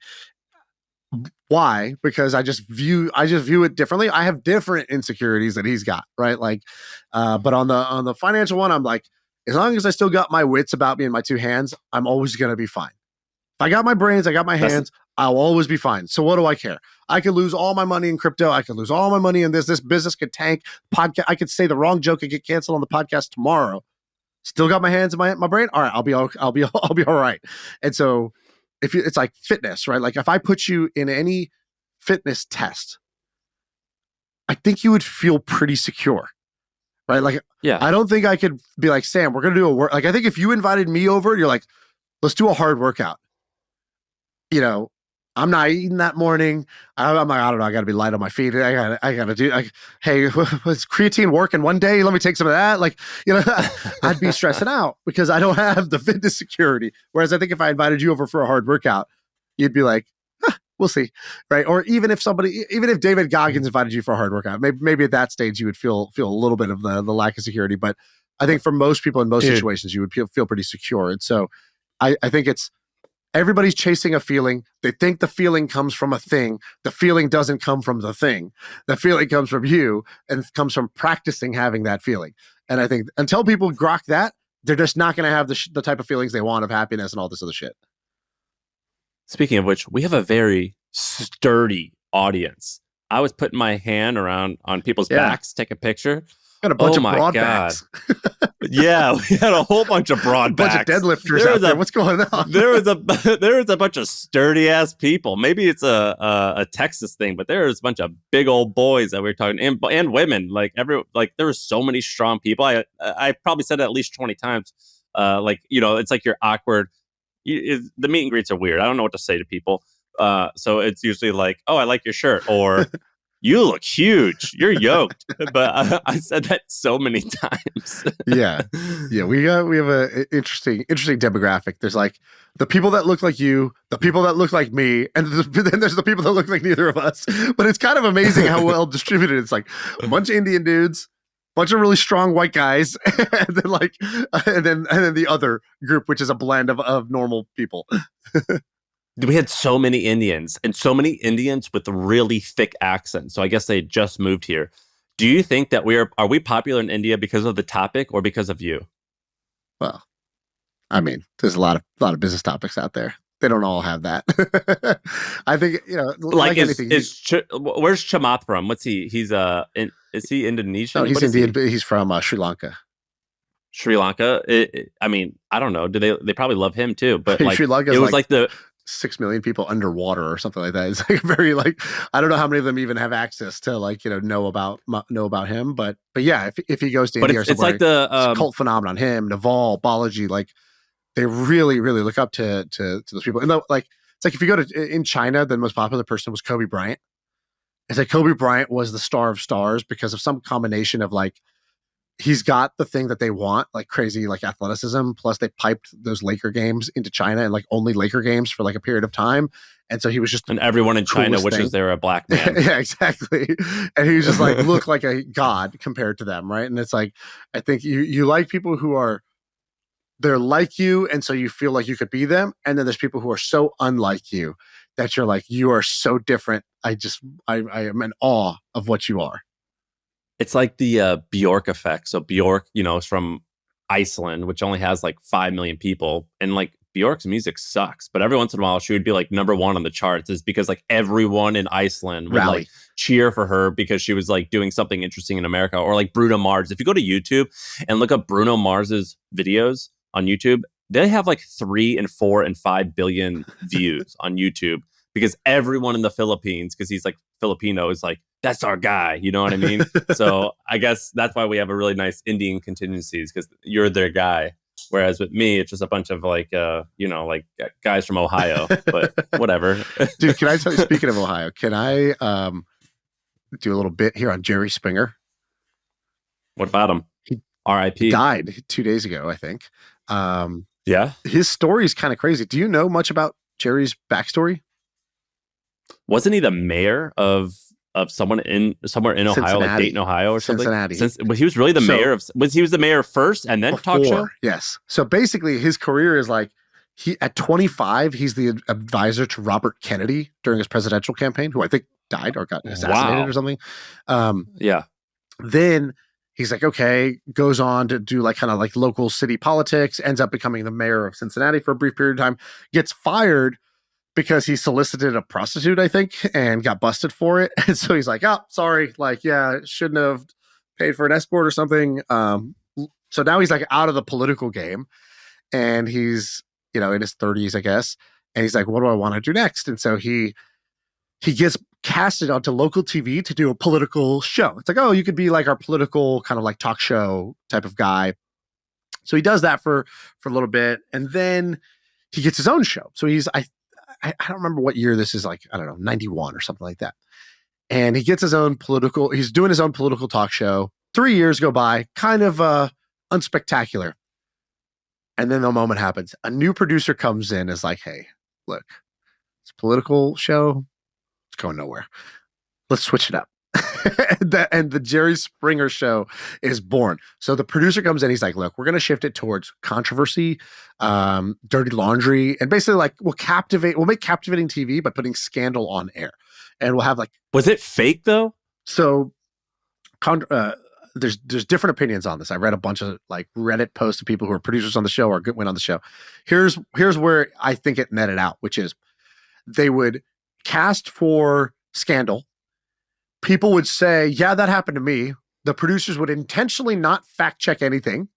why? Because i just view i just view it differently. I have different insecurities that he's got right? Like uh but on the on the financial one i'm like as long as i still got my wits about me in my two hands i'm always going to be fine i got my brains i got my hands I'll always be fine. So what do I care? I could lose all my money in crypto. I could lose all my money in this. This business could tank. Podcast. I could say the wrong joke and get canceled on the podcast tomorrow. Still got my hands in my my brain. All right, I'll be all, I'll be I'll be all right. And so if you, it's like fitness, right? Like if I put you in any fitness test, I think you would feel pretty secure. Right? Like yeah. I don't think I could be like, Sam, we're gonna do a work. Like I think if you invited me over, you're like, let's do a hard workout. You know, I'm not eating that morning. I'm like, I don't know. I got to be light on my feet. I got, I got to do. Like, hey, was creatine working one day? Let me take some of that. Like, you know, I'd be stressing out because I don't have the fitness security. Whereas I think if I invited you over for a hard workout, you'd be like, huh, we'll see, right? Or even if somebody, even if David Goggins mm-hmm. invited you for a hard workout, maybe, maybe at that stage you would feel feel a little bit of the the lack of security. But I think for most people in most Dude. situations, you would feel, feel pretty secure. And so, I, I think it's Everybody's chasing a feeling. They think the feeling comes from a thing. The feeling doesn't come from the thing. The feeling comes from you and comes from practicing having that feeling. And I think until people grok that, they're just not going to have the, sh- the type of feelings they want of happiness and all this other shit. Speaking of which, we have a very sturdy audience. I was putting my hand around on people's yeah. backs, take a picture. Got a bunch oh of broad backs. yeah, we had a whole bunch of broad a bunch backs. of deadlifters there out there. What's going on? there was a there was a bunch of sturdy ass people. Maybe it's a, a, a Texas thing, but there was a bunch of big old boys that we were talking and and women. Like every like there were so many strong people. I I probably said it at least twenty times. Uh, like you know, it's like you're awkward. You, it, the meet and greets are weird. I don't know what to say to people. Uh, so it's usually like, "Oh, I like your shirt," or you look huge. You're yoked. but I, I, said that so many times. yeah, yeah. We got we have a interesting interesting demographic. There's like the people that look like you, the people that look like me, and then there's the people that look like neither of us. But it's kind of amazing how well distributed. It's like a bunch of Indian dudes, bunch of really strong white guys, and then like and then and then the other group, which is a blend of of normal people we had so many Indians and so many Indians with really thick accents. So I guess they just moved here. Do you think that we are are we popular in India because of the topic or because of you? Well, I mean, there's a lot of a lot of business topics out there. They don't all have that. I think you know, like, like is, anything. Is Ch- where's Chamath from? What's he? He's uh, in, is he Indonesian? No, he's Indian. He? He's from uh, Sri Lanka. Sri Lanka. It, it, I mean, I don't know. Do they? They probably love him too. But like, Sri Lanka it was like, like the six million people underwater or something like that. It's like very like I don't know how many of them even have access to like you know know about know about him, but but yeah, if if he goes to but India it's, it's like the um, cult phenomenon, him, Naval, Balaji, like they really really look up to to to those people. And the, like it's like if you go to in China, the most popular person was Kobe Bryant. It's like Kobe Bryant was the star of stars because of some combination of like he's got the thing that they want, like crazy, like athleticism. Plus, they piped those Laker games into China and like only Laker games for like a period of time. And so he was just and everyone in China wishes they were a black man. yeah, exactly. And he was just like look like a god compared to them, right? And it's like I think you you like people who are they're like you, and so you feel like you could be them. And then there's people who are so unlike you that you're like you are so different. I just I, I am in awe of what you are it's like the uh, Bjork effect. So Bjork, you know, is from Iceland, which only has like five million people, and like Bjork's music sucks, but every once in a while she would be like number one on the charts is because like everyone in Iceland would Rally. like cheer for her because she was like doing something interesting in America or like Bruno Mars. If you go to YouTube and look up Bruno Mars's videos on YouTube, they have like three and four and five billion views on YouTube because everyone in the Philippines, because he's like Filipino, is like, that's our guy. You know what I mean? so I guess that's why we have a really nice Indian contingencies because you're their guy. Whereas with me, it's just a bunch of like, uh, you know, like guys from Ohio, but whatever. Dude, can I tell you, speaking of Ohio, can I um, do a little bit here on Jerry Springer? what about him? He R.I.P. Died two days ago, I think. Um, Yeah. his story is kind of crazy. Do you know much about Jerry's backstory? Wasn't he the mayor of of someone in somewhere in Ohio, like Dayton, Ohio, or something? Cincinnati. Since, but he was really the So- mayor of. Was he was the mayor first and then talk show? Yes. So basically, his career is like he at 25, he's the advisor to Robert Kennedy during his presidential campaign, who I think died or got assassinated Wow. or something. Um, Yeah. then he's like, okay, goes on to do like kind of like local city politics, ends up becoming the mayor of Cincinnati for a brief period of time, gets fired because he solicited a prostitute, I think, and got busted for it. And so he's like, oh, sorry, like, yeah, shouldn't have paid for an escort or something. Um, so now he's like out of the political game and he's, you know, in his 30s, I guess. And he's like, what do I want to do next? And so he he gets casted onto local TV to do a political show. It's like, oh, you could be like our political kind of like talk show type of guy. So he does that for for a little bit, and then he gets his own show. So he's I I, I don't remember what year this is like. I don't know, ninety one or something like that. And he gets his own political. He's doing his own political talk show. Three years go by, kind of uh unspectacular. And then the moment happens. A new producer comes in, is like, hey, look, it's a political show it's going nowhere. Let's switch it up. and, the, and the Jerry Springer show is born. So the producer comes in, he's like, look, we're going to shift it towards controversy, um, dirty laundry, and basically like we'll captivate, we'll make captivating TV by putting scandal on air. And we'll have like, Was it fake though? so con- uh, there's there's different opinions on this. I read a bunch of like Reddit posts of people who are producers on the show or went on the show. Here's here's where I think it netted out, which is they would cast for scandal. People would say, "Yeah, that happened to me." The producers would intentionally not fact check anything,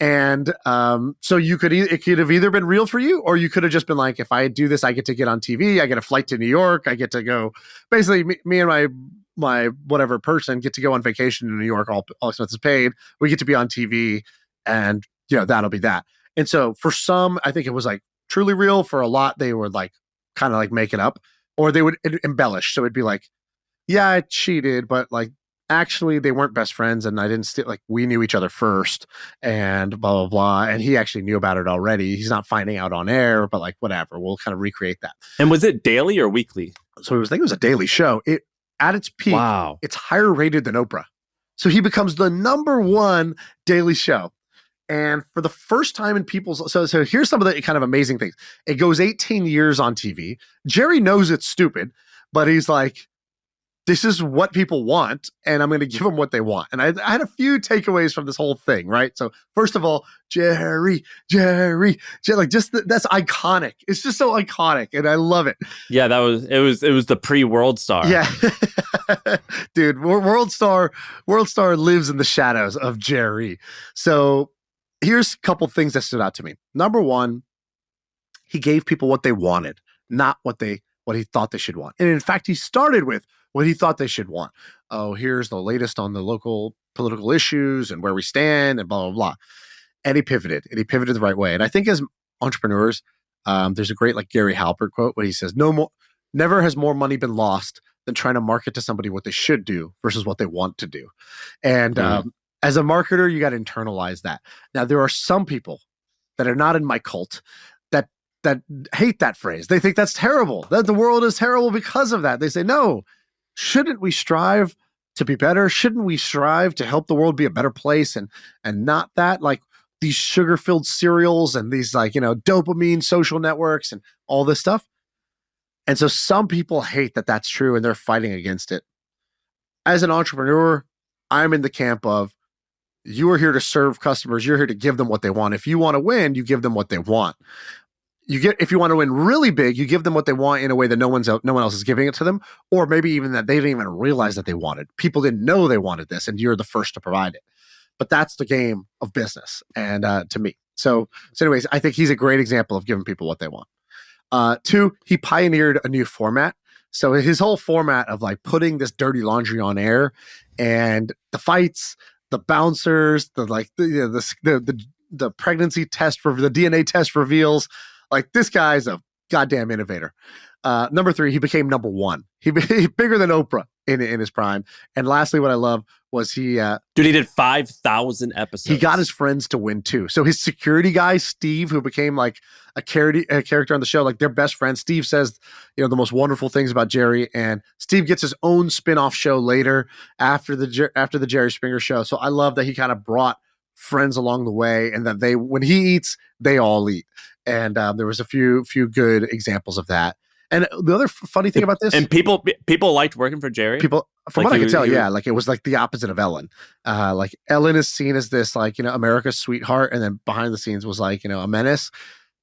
and um, so you could e- it could have either been real for you, or you could have just been like, "If I do this, I get to get on TV. I get a flight to New York. I get to go." Basically, me, me and my my whatever person get to go on vacation in New York, all, all expenses paid. We get to be on TV, and you know that'll be that. And so for some, I think it was like truly real. For a lot, they would like kind of like make it up, or they would embellish. So it'd be like, yeah, I cheated, but like actually they weren't best friends, and I didn't steal. Like we knew each other first, and blah blah blah. And he actually knew about it already. He's not finding out on air, but like whatever. We'll kind of recreate that. And was it daily or weekly? So it was. I think it was a daily show. It at its peak Wow. it's higher rated than Oprah. So he becomes the number one daily show. And for the first time in people's so so here's some of the kind of amazing things. It goes 18 years on TV. Jerry knows it's stupid, but he's like, this is what people want, and I'm going to give them what they want. And I, I had a few takeaways from this whole thing, right? So first of all, Jerry, Jerry, Jer- like just th- that's iconic. It's just so iconic, and I love it. Yeah, that was it. Was it was the pre World Star? Yeah, dude, World Star, World Star lives in the shadows of Jerry. So here's a couple things that stood out to me. Number one, he gave people what they wanted, not what they what he thought they should want. And in fact, he started with what he thought they should want. Oh, here's the latest on the local political issues and where we stand, and blah blah blah. And he pivoted, and he pivoted the right way. And I think as entrepreneurs, um, there's a great like Gary Halbert quote where he says, "No more, never has more money been lost than trying to market to somebody what they should do versus what they want to do." And Mhm. um, as a marketer, you got to internalize that. Now, there are some people that are not in my cult that that hate that phrase. They think that's terrible. That the world is terrible because of that. They say, "No, shouldn't we strive to be better? Shouldn't we strive to help the world be a better place and and not that like these sugar-filled cereals and these like, you know, dopamine social networks and all this stuff?" And so some people hate that that's true and they're fighting against it. As an entrepreneur, I'm in the camp of you are here to serve customers. You're here to give them what they want. If you want to win, you give them what they want. You get if you want to win really big, you give them what they want in a way that no one's no one else is giving it to them, or maybe even that they didn't even realize that they wanted. People didn't know they wanted this, and you're the first to provide it. But that's the game of business, and uh, to me. So, so anyways, I think he's a great example of giving people what they want. Uh, two, he pioneered a new format. So his whole format of like putting this dirty laundry on air, and the fights, the bouncers, the like the the, the the the pregnancy test for the DNA test reveals like this guy's a goddamn innovator. Uh, number three, he became number one. He, he bigger than Oprah in in his prime. And lastly, what I love was he uh, dude he did 5000 episodes he got his friends to win too so his security guy steve who became like a, charity, a character on the show like their best friend steve says you know the most wonderful things about jerry and steve gets his own spin-off show later after the after the jerry springer show so i love that he kind of brought friends along the way and that they when he eats they all eat and um, there was a few few good examples of that and the other funny thing about this, and people people liked working for Jerry. People, from like what I can tell, yeah, like it was like the opposite of Ellen. Uh, like Ellen is seen as this like you know America's sweetheart, and then behind the scenes was like you know a menace.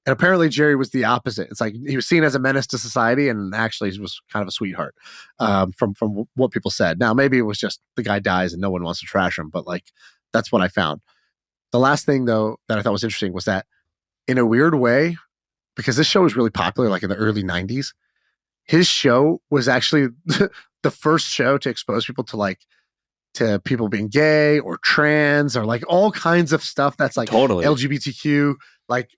And apparently Jerry was the opposite. It's like he was seen as a menace to society, and actually he was kind of a sweetheart. Um, from from what people said. Now maybe it was just the guy dies and no one wants to trash him, but like that's what I found. The last thing though that I thought was interesting was that in a weird way, because this show was really popular like in the early 90s his show was actually the first show to expose people to like to people being gay or trans or like all kinds of stuff that's like totally. Lgbtq like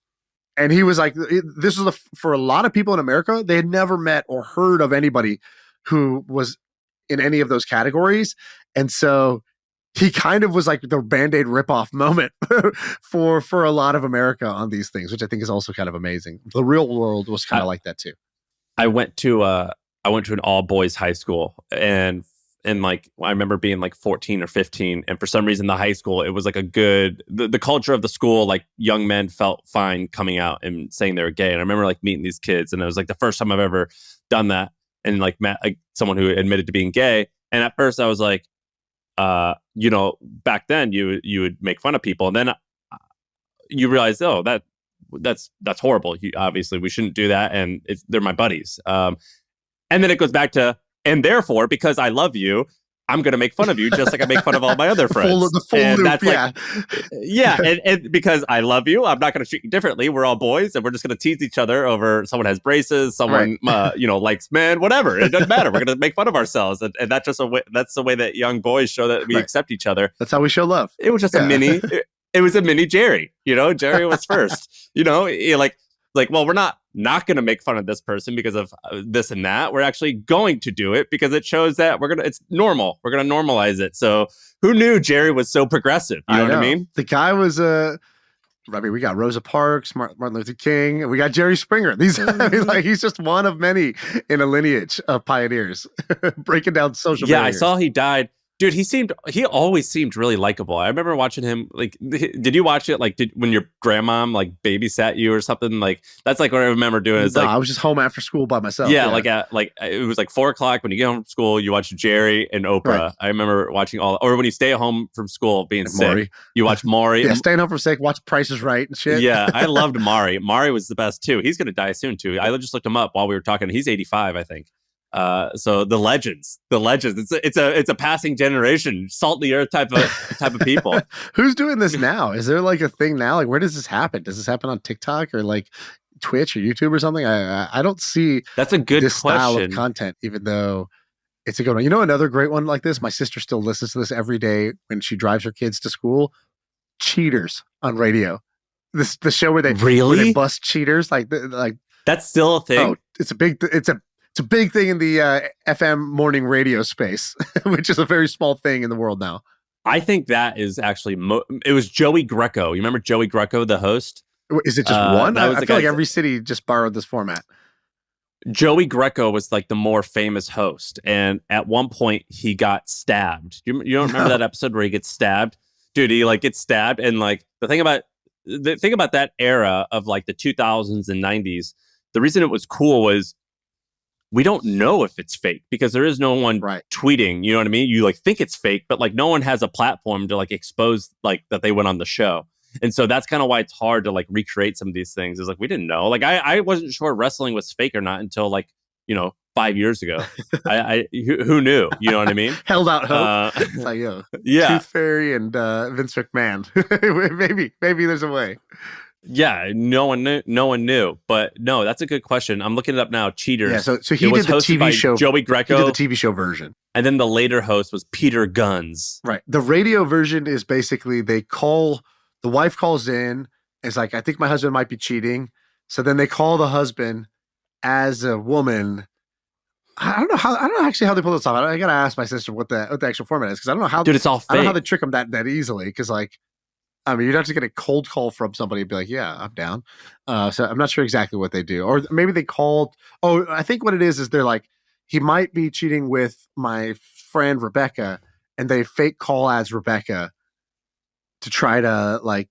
and he was like this was a, for a lot of people in america they had never met or heard of anybody who was in any of those categories and so he kind of was like the band-aid ripoff moment for for a lot of America on these things, which I think is also kind of amazing. The real world was kind of like that too. I went to uh I went to an all boys high school and and like I remember being like 14 or 15 and for some reason the high school it was like a good the, the culture of the school like young men felt fine coming out and saying they were gay and I remember like meeting these kids and it was like the first time I've ever done that and like met like someone who admitted to being gay and at first I was like uh, you know, back then you you would make fun of people, and then uh, you realize, oh, that that's that's horrible. You, obviously, we shouldn't do that, and they're my buddies. Um, and then it goes back to, and therefore, because I love you, I'm going to make fun of you just like I make fun of all my other friends. full, the full and loop, that's yeah. like, yeah, and, and, because I love you, I'm not going to treat you differently. We're all boys, and we're just going to tease each other over someone has braces, someone right. uh, you know likes men, whatever. It doesn't matter. We're going to make fun of ourselves, and, and, that's just a way. That's the way that young boys show that we right. accept each other. That's how we show love. It was just yeah. a mini. It, it was a mini Jerry. You know, Jerry was first. you know, like like, well, we're not not going to make fun of this person because of uh, this and that. We're actually going to do it because it shows that we're gonna. It's normal. We're gonna normalize it. So who knew Jerry was so progressive? You know, know. what I mean? The guy was a. Uh... I mean, we got Rosa Parks, Martin Luther King, and we got Jerry Springer. These, I mean, mm-hmm. like, he's just one of many in a lineage of pioneers breaking down social. Yeah, barriers. I saw he died dude he seemed he always seemed really likable. I remember watching him like did you watch it like did when your grandmom like babysat you or something? Like that's like what i remember doing is no, like i was just home after school by myself yeah, yeah, like at like uh, it was like four o'clock when you get home from school you watch jerry and oprah. Right. i remember watching all or when you stay home from school being and sick Maury. you watch Maury yeah staying home from sick watch prices right and shit. Yeah i loved Maury. Maury was the best too. He's gonna die soon too. I just looked him up while we were talking. He's 85 i think uh, so the legends, the legends. It's a, it's a it's a passing generation, salt the earth type of type of people. Who's doing this now? Is there like a thing now? Like where does this happen? Does this happen on TikTok or like Twitch or YouTube or something? I I don't see. That's a good this question. style of content, even though it's a good one. You know, another great one like this. My sister still listens to this every day when she drives her kids to school. Cheaters on radio. This the show where they really where they bust cheaters like like that's still a thing. Oh, it's a big. It's a it's a big thing in the uh, FM morning radio space, which is a very small thing in the world now. I think that is actually mo- it was Joey Greco. You remember Joey Greco, the host? Is it just uh, one? I, I feel like every city just borrowed this format. Joey Greco was like the more famous host, and at one point he got stabbed. You, you don't remember no. that episode where he gets stabbed, dude? He like gets stabbed, and like the thing about the thing about that era of like the 2000s and 90s, the reason it was cool was we don't know if it's fake because there is no one right. tweeting. You know what I mean? You like think it's fake, but like no one has a platform to like expose like that they went on the show. And so that's kind of why it's hard to like recreate some of these things. Is like we didn't know. Like I, I wasn't sure wrestling was fake or not until like you know five years ago. I, I who, who knew? You know what I mean? Held out hope. Uh, it's like, yo, yeah, Tooth Fairy and uh, Vince McMahon. maybe, maybe there's a way. Yeah. No one knew. No one knew. But no, that's a good question. I'm looking it up now. Cheaters. Yeah, so so he it was did the TV show. Joey he Greco, did the TV show version. and then the later host was Peter Gunz. Right. The radio version is basically they call the wife calls in. It's like I think my husband might be cheating. So then they call the husband as a woman. I don't know how. I don't know actually how they pull this off. I, I gotta ask my sister what the what the actual format is because I don't know how. Dude, it's all I don't know how they trick them that that easily. Because like, I mean, you'd have to get a cold call from somebody and be like, "Yeah, I'm down." Uh, so I'm not sure exactly what they do, or maybe they called. Oh, I think what it is is they're like, he might be cheating with my friend Rebecca, and they fake call as Rebecca to try to like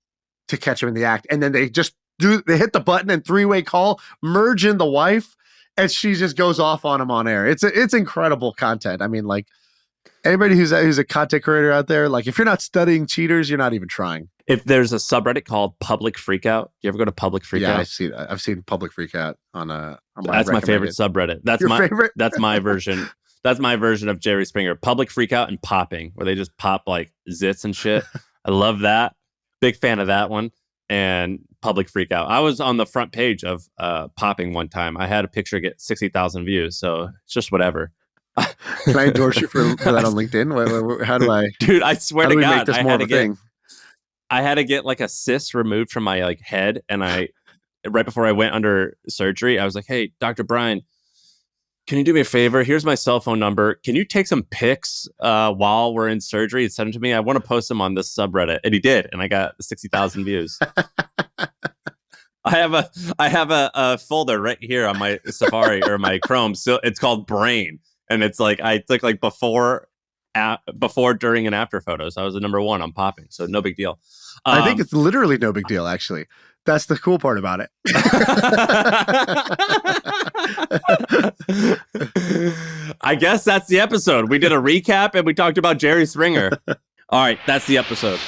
to catch him in the act, and then they just do they hit the button and three way call, merge in the wife, and she just goes off on him on air. It's it's incredible content. I mean, like anybody who's a, who's a content creator out there, like if you're not studying cheaters, you're not even trying. if there's a subreddit called Public Freakout, you ever go to Public Freakout? yeah, I see. I've seen public freak out on a. On That's my favorite subreddit. That's Your my favorite. that's my version. That's my version of Jerry Springer. Public freakout and popping, where they just pop like zits and shit. I love that. Big fan of that one. And public freakout. I was on the front page of uh, popping one time. I had a picture get sixty thousand views, so it's just whatever. Can I endorse you for, for that on LinkedIn? How do I? Dude, I swear to God, make this I had of to a get thing? I had to get like a cyst removed from my like head, and I right before I went under surgery, I was like, "Hey, Doctor Brian, can you do me a favor? Here's my cell phone number. Can you take some pics uh, while we're in surgery and send them to me? I want to post them on this subreddit." And he did, and I got sixty thousand views. I have a I have a, a folder right here on my Safari or my Chrome. So it's called Brain, and it's like I took like before, a before, during, and after photos. I was the number one on popping, so no big deal. I think Um, it's literally no big deal. Actually, that's the cool part about it. I guess that's the episode. We did a recap and we talked about Jerry Springer. All right, that's the episode.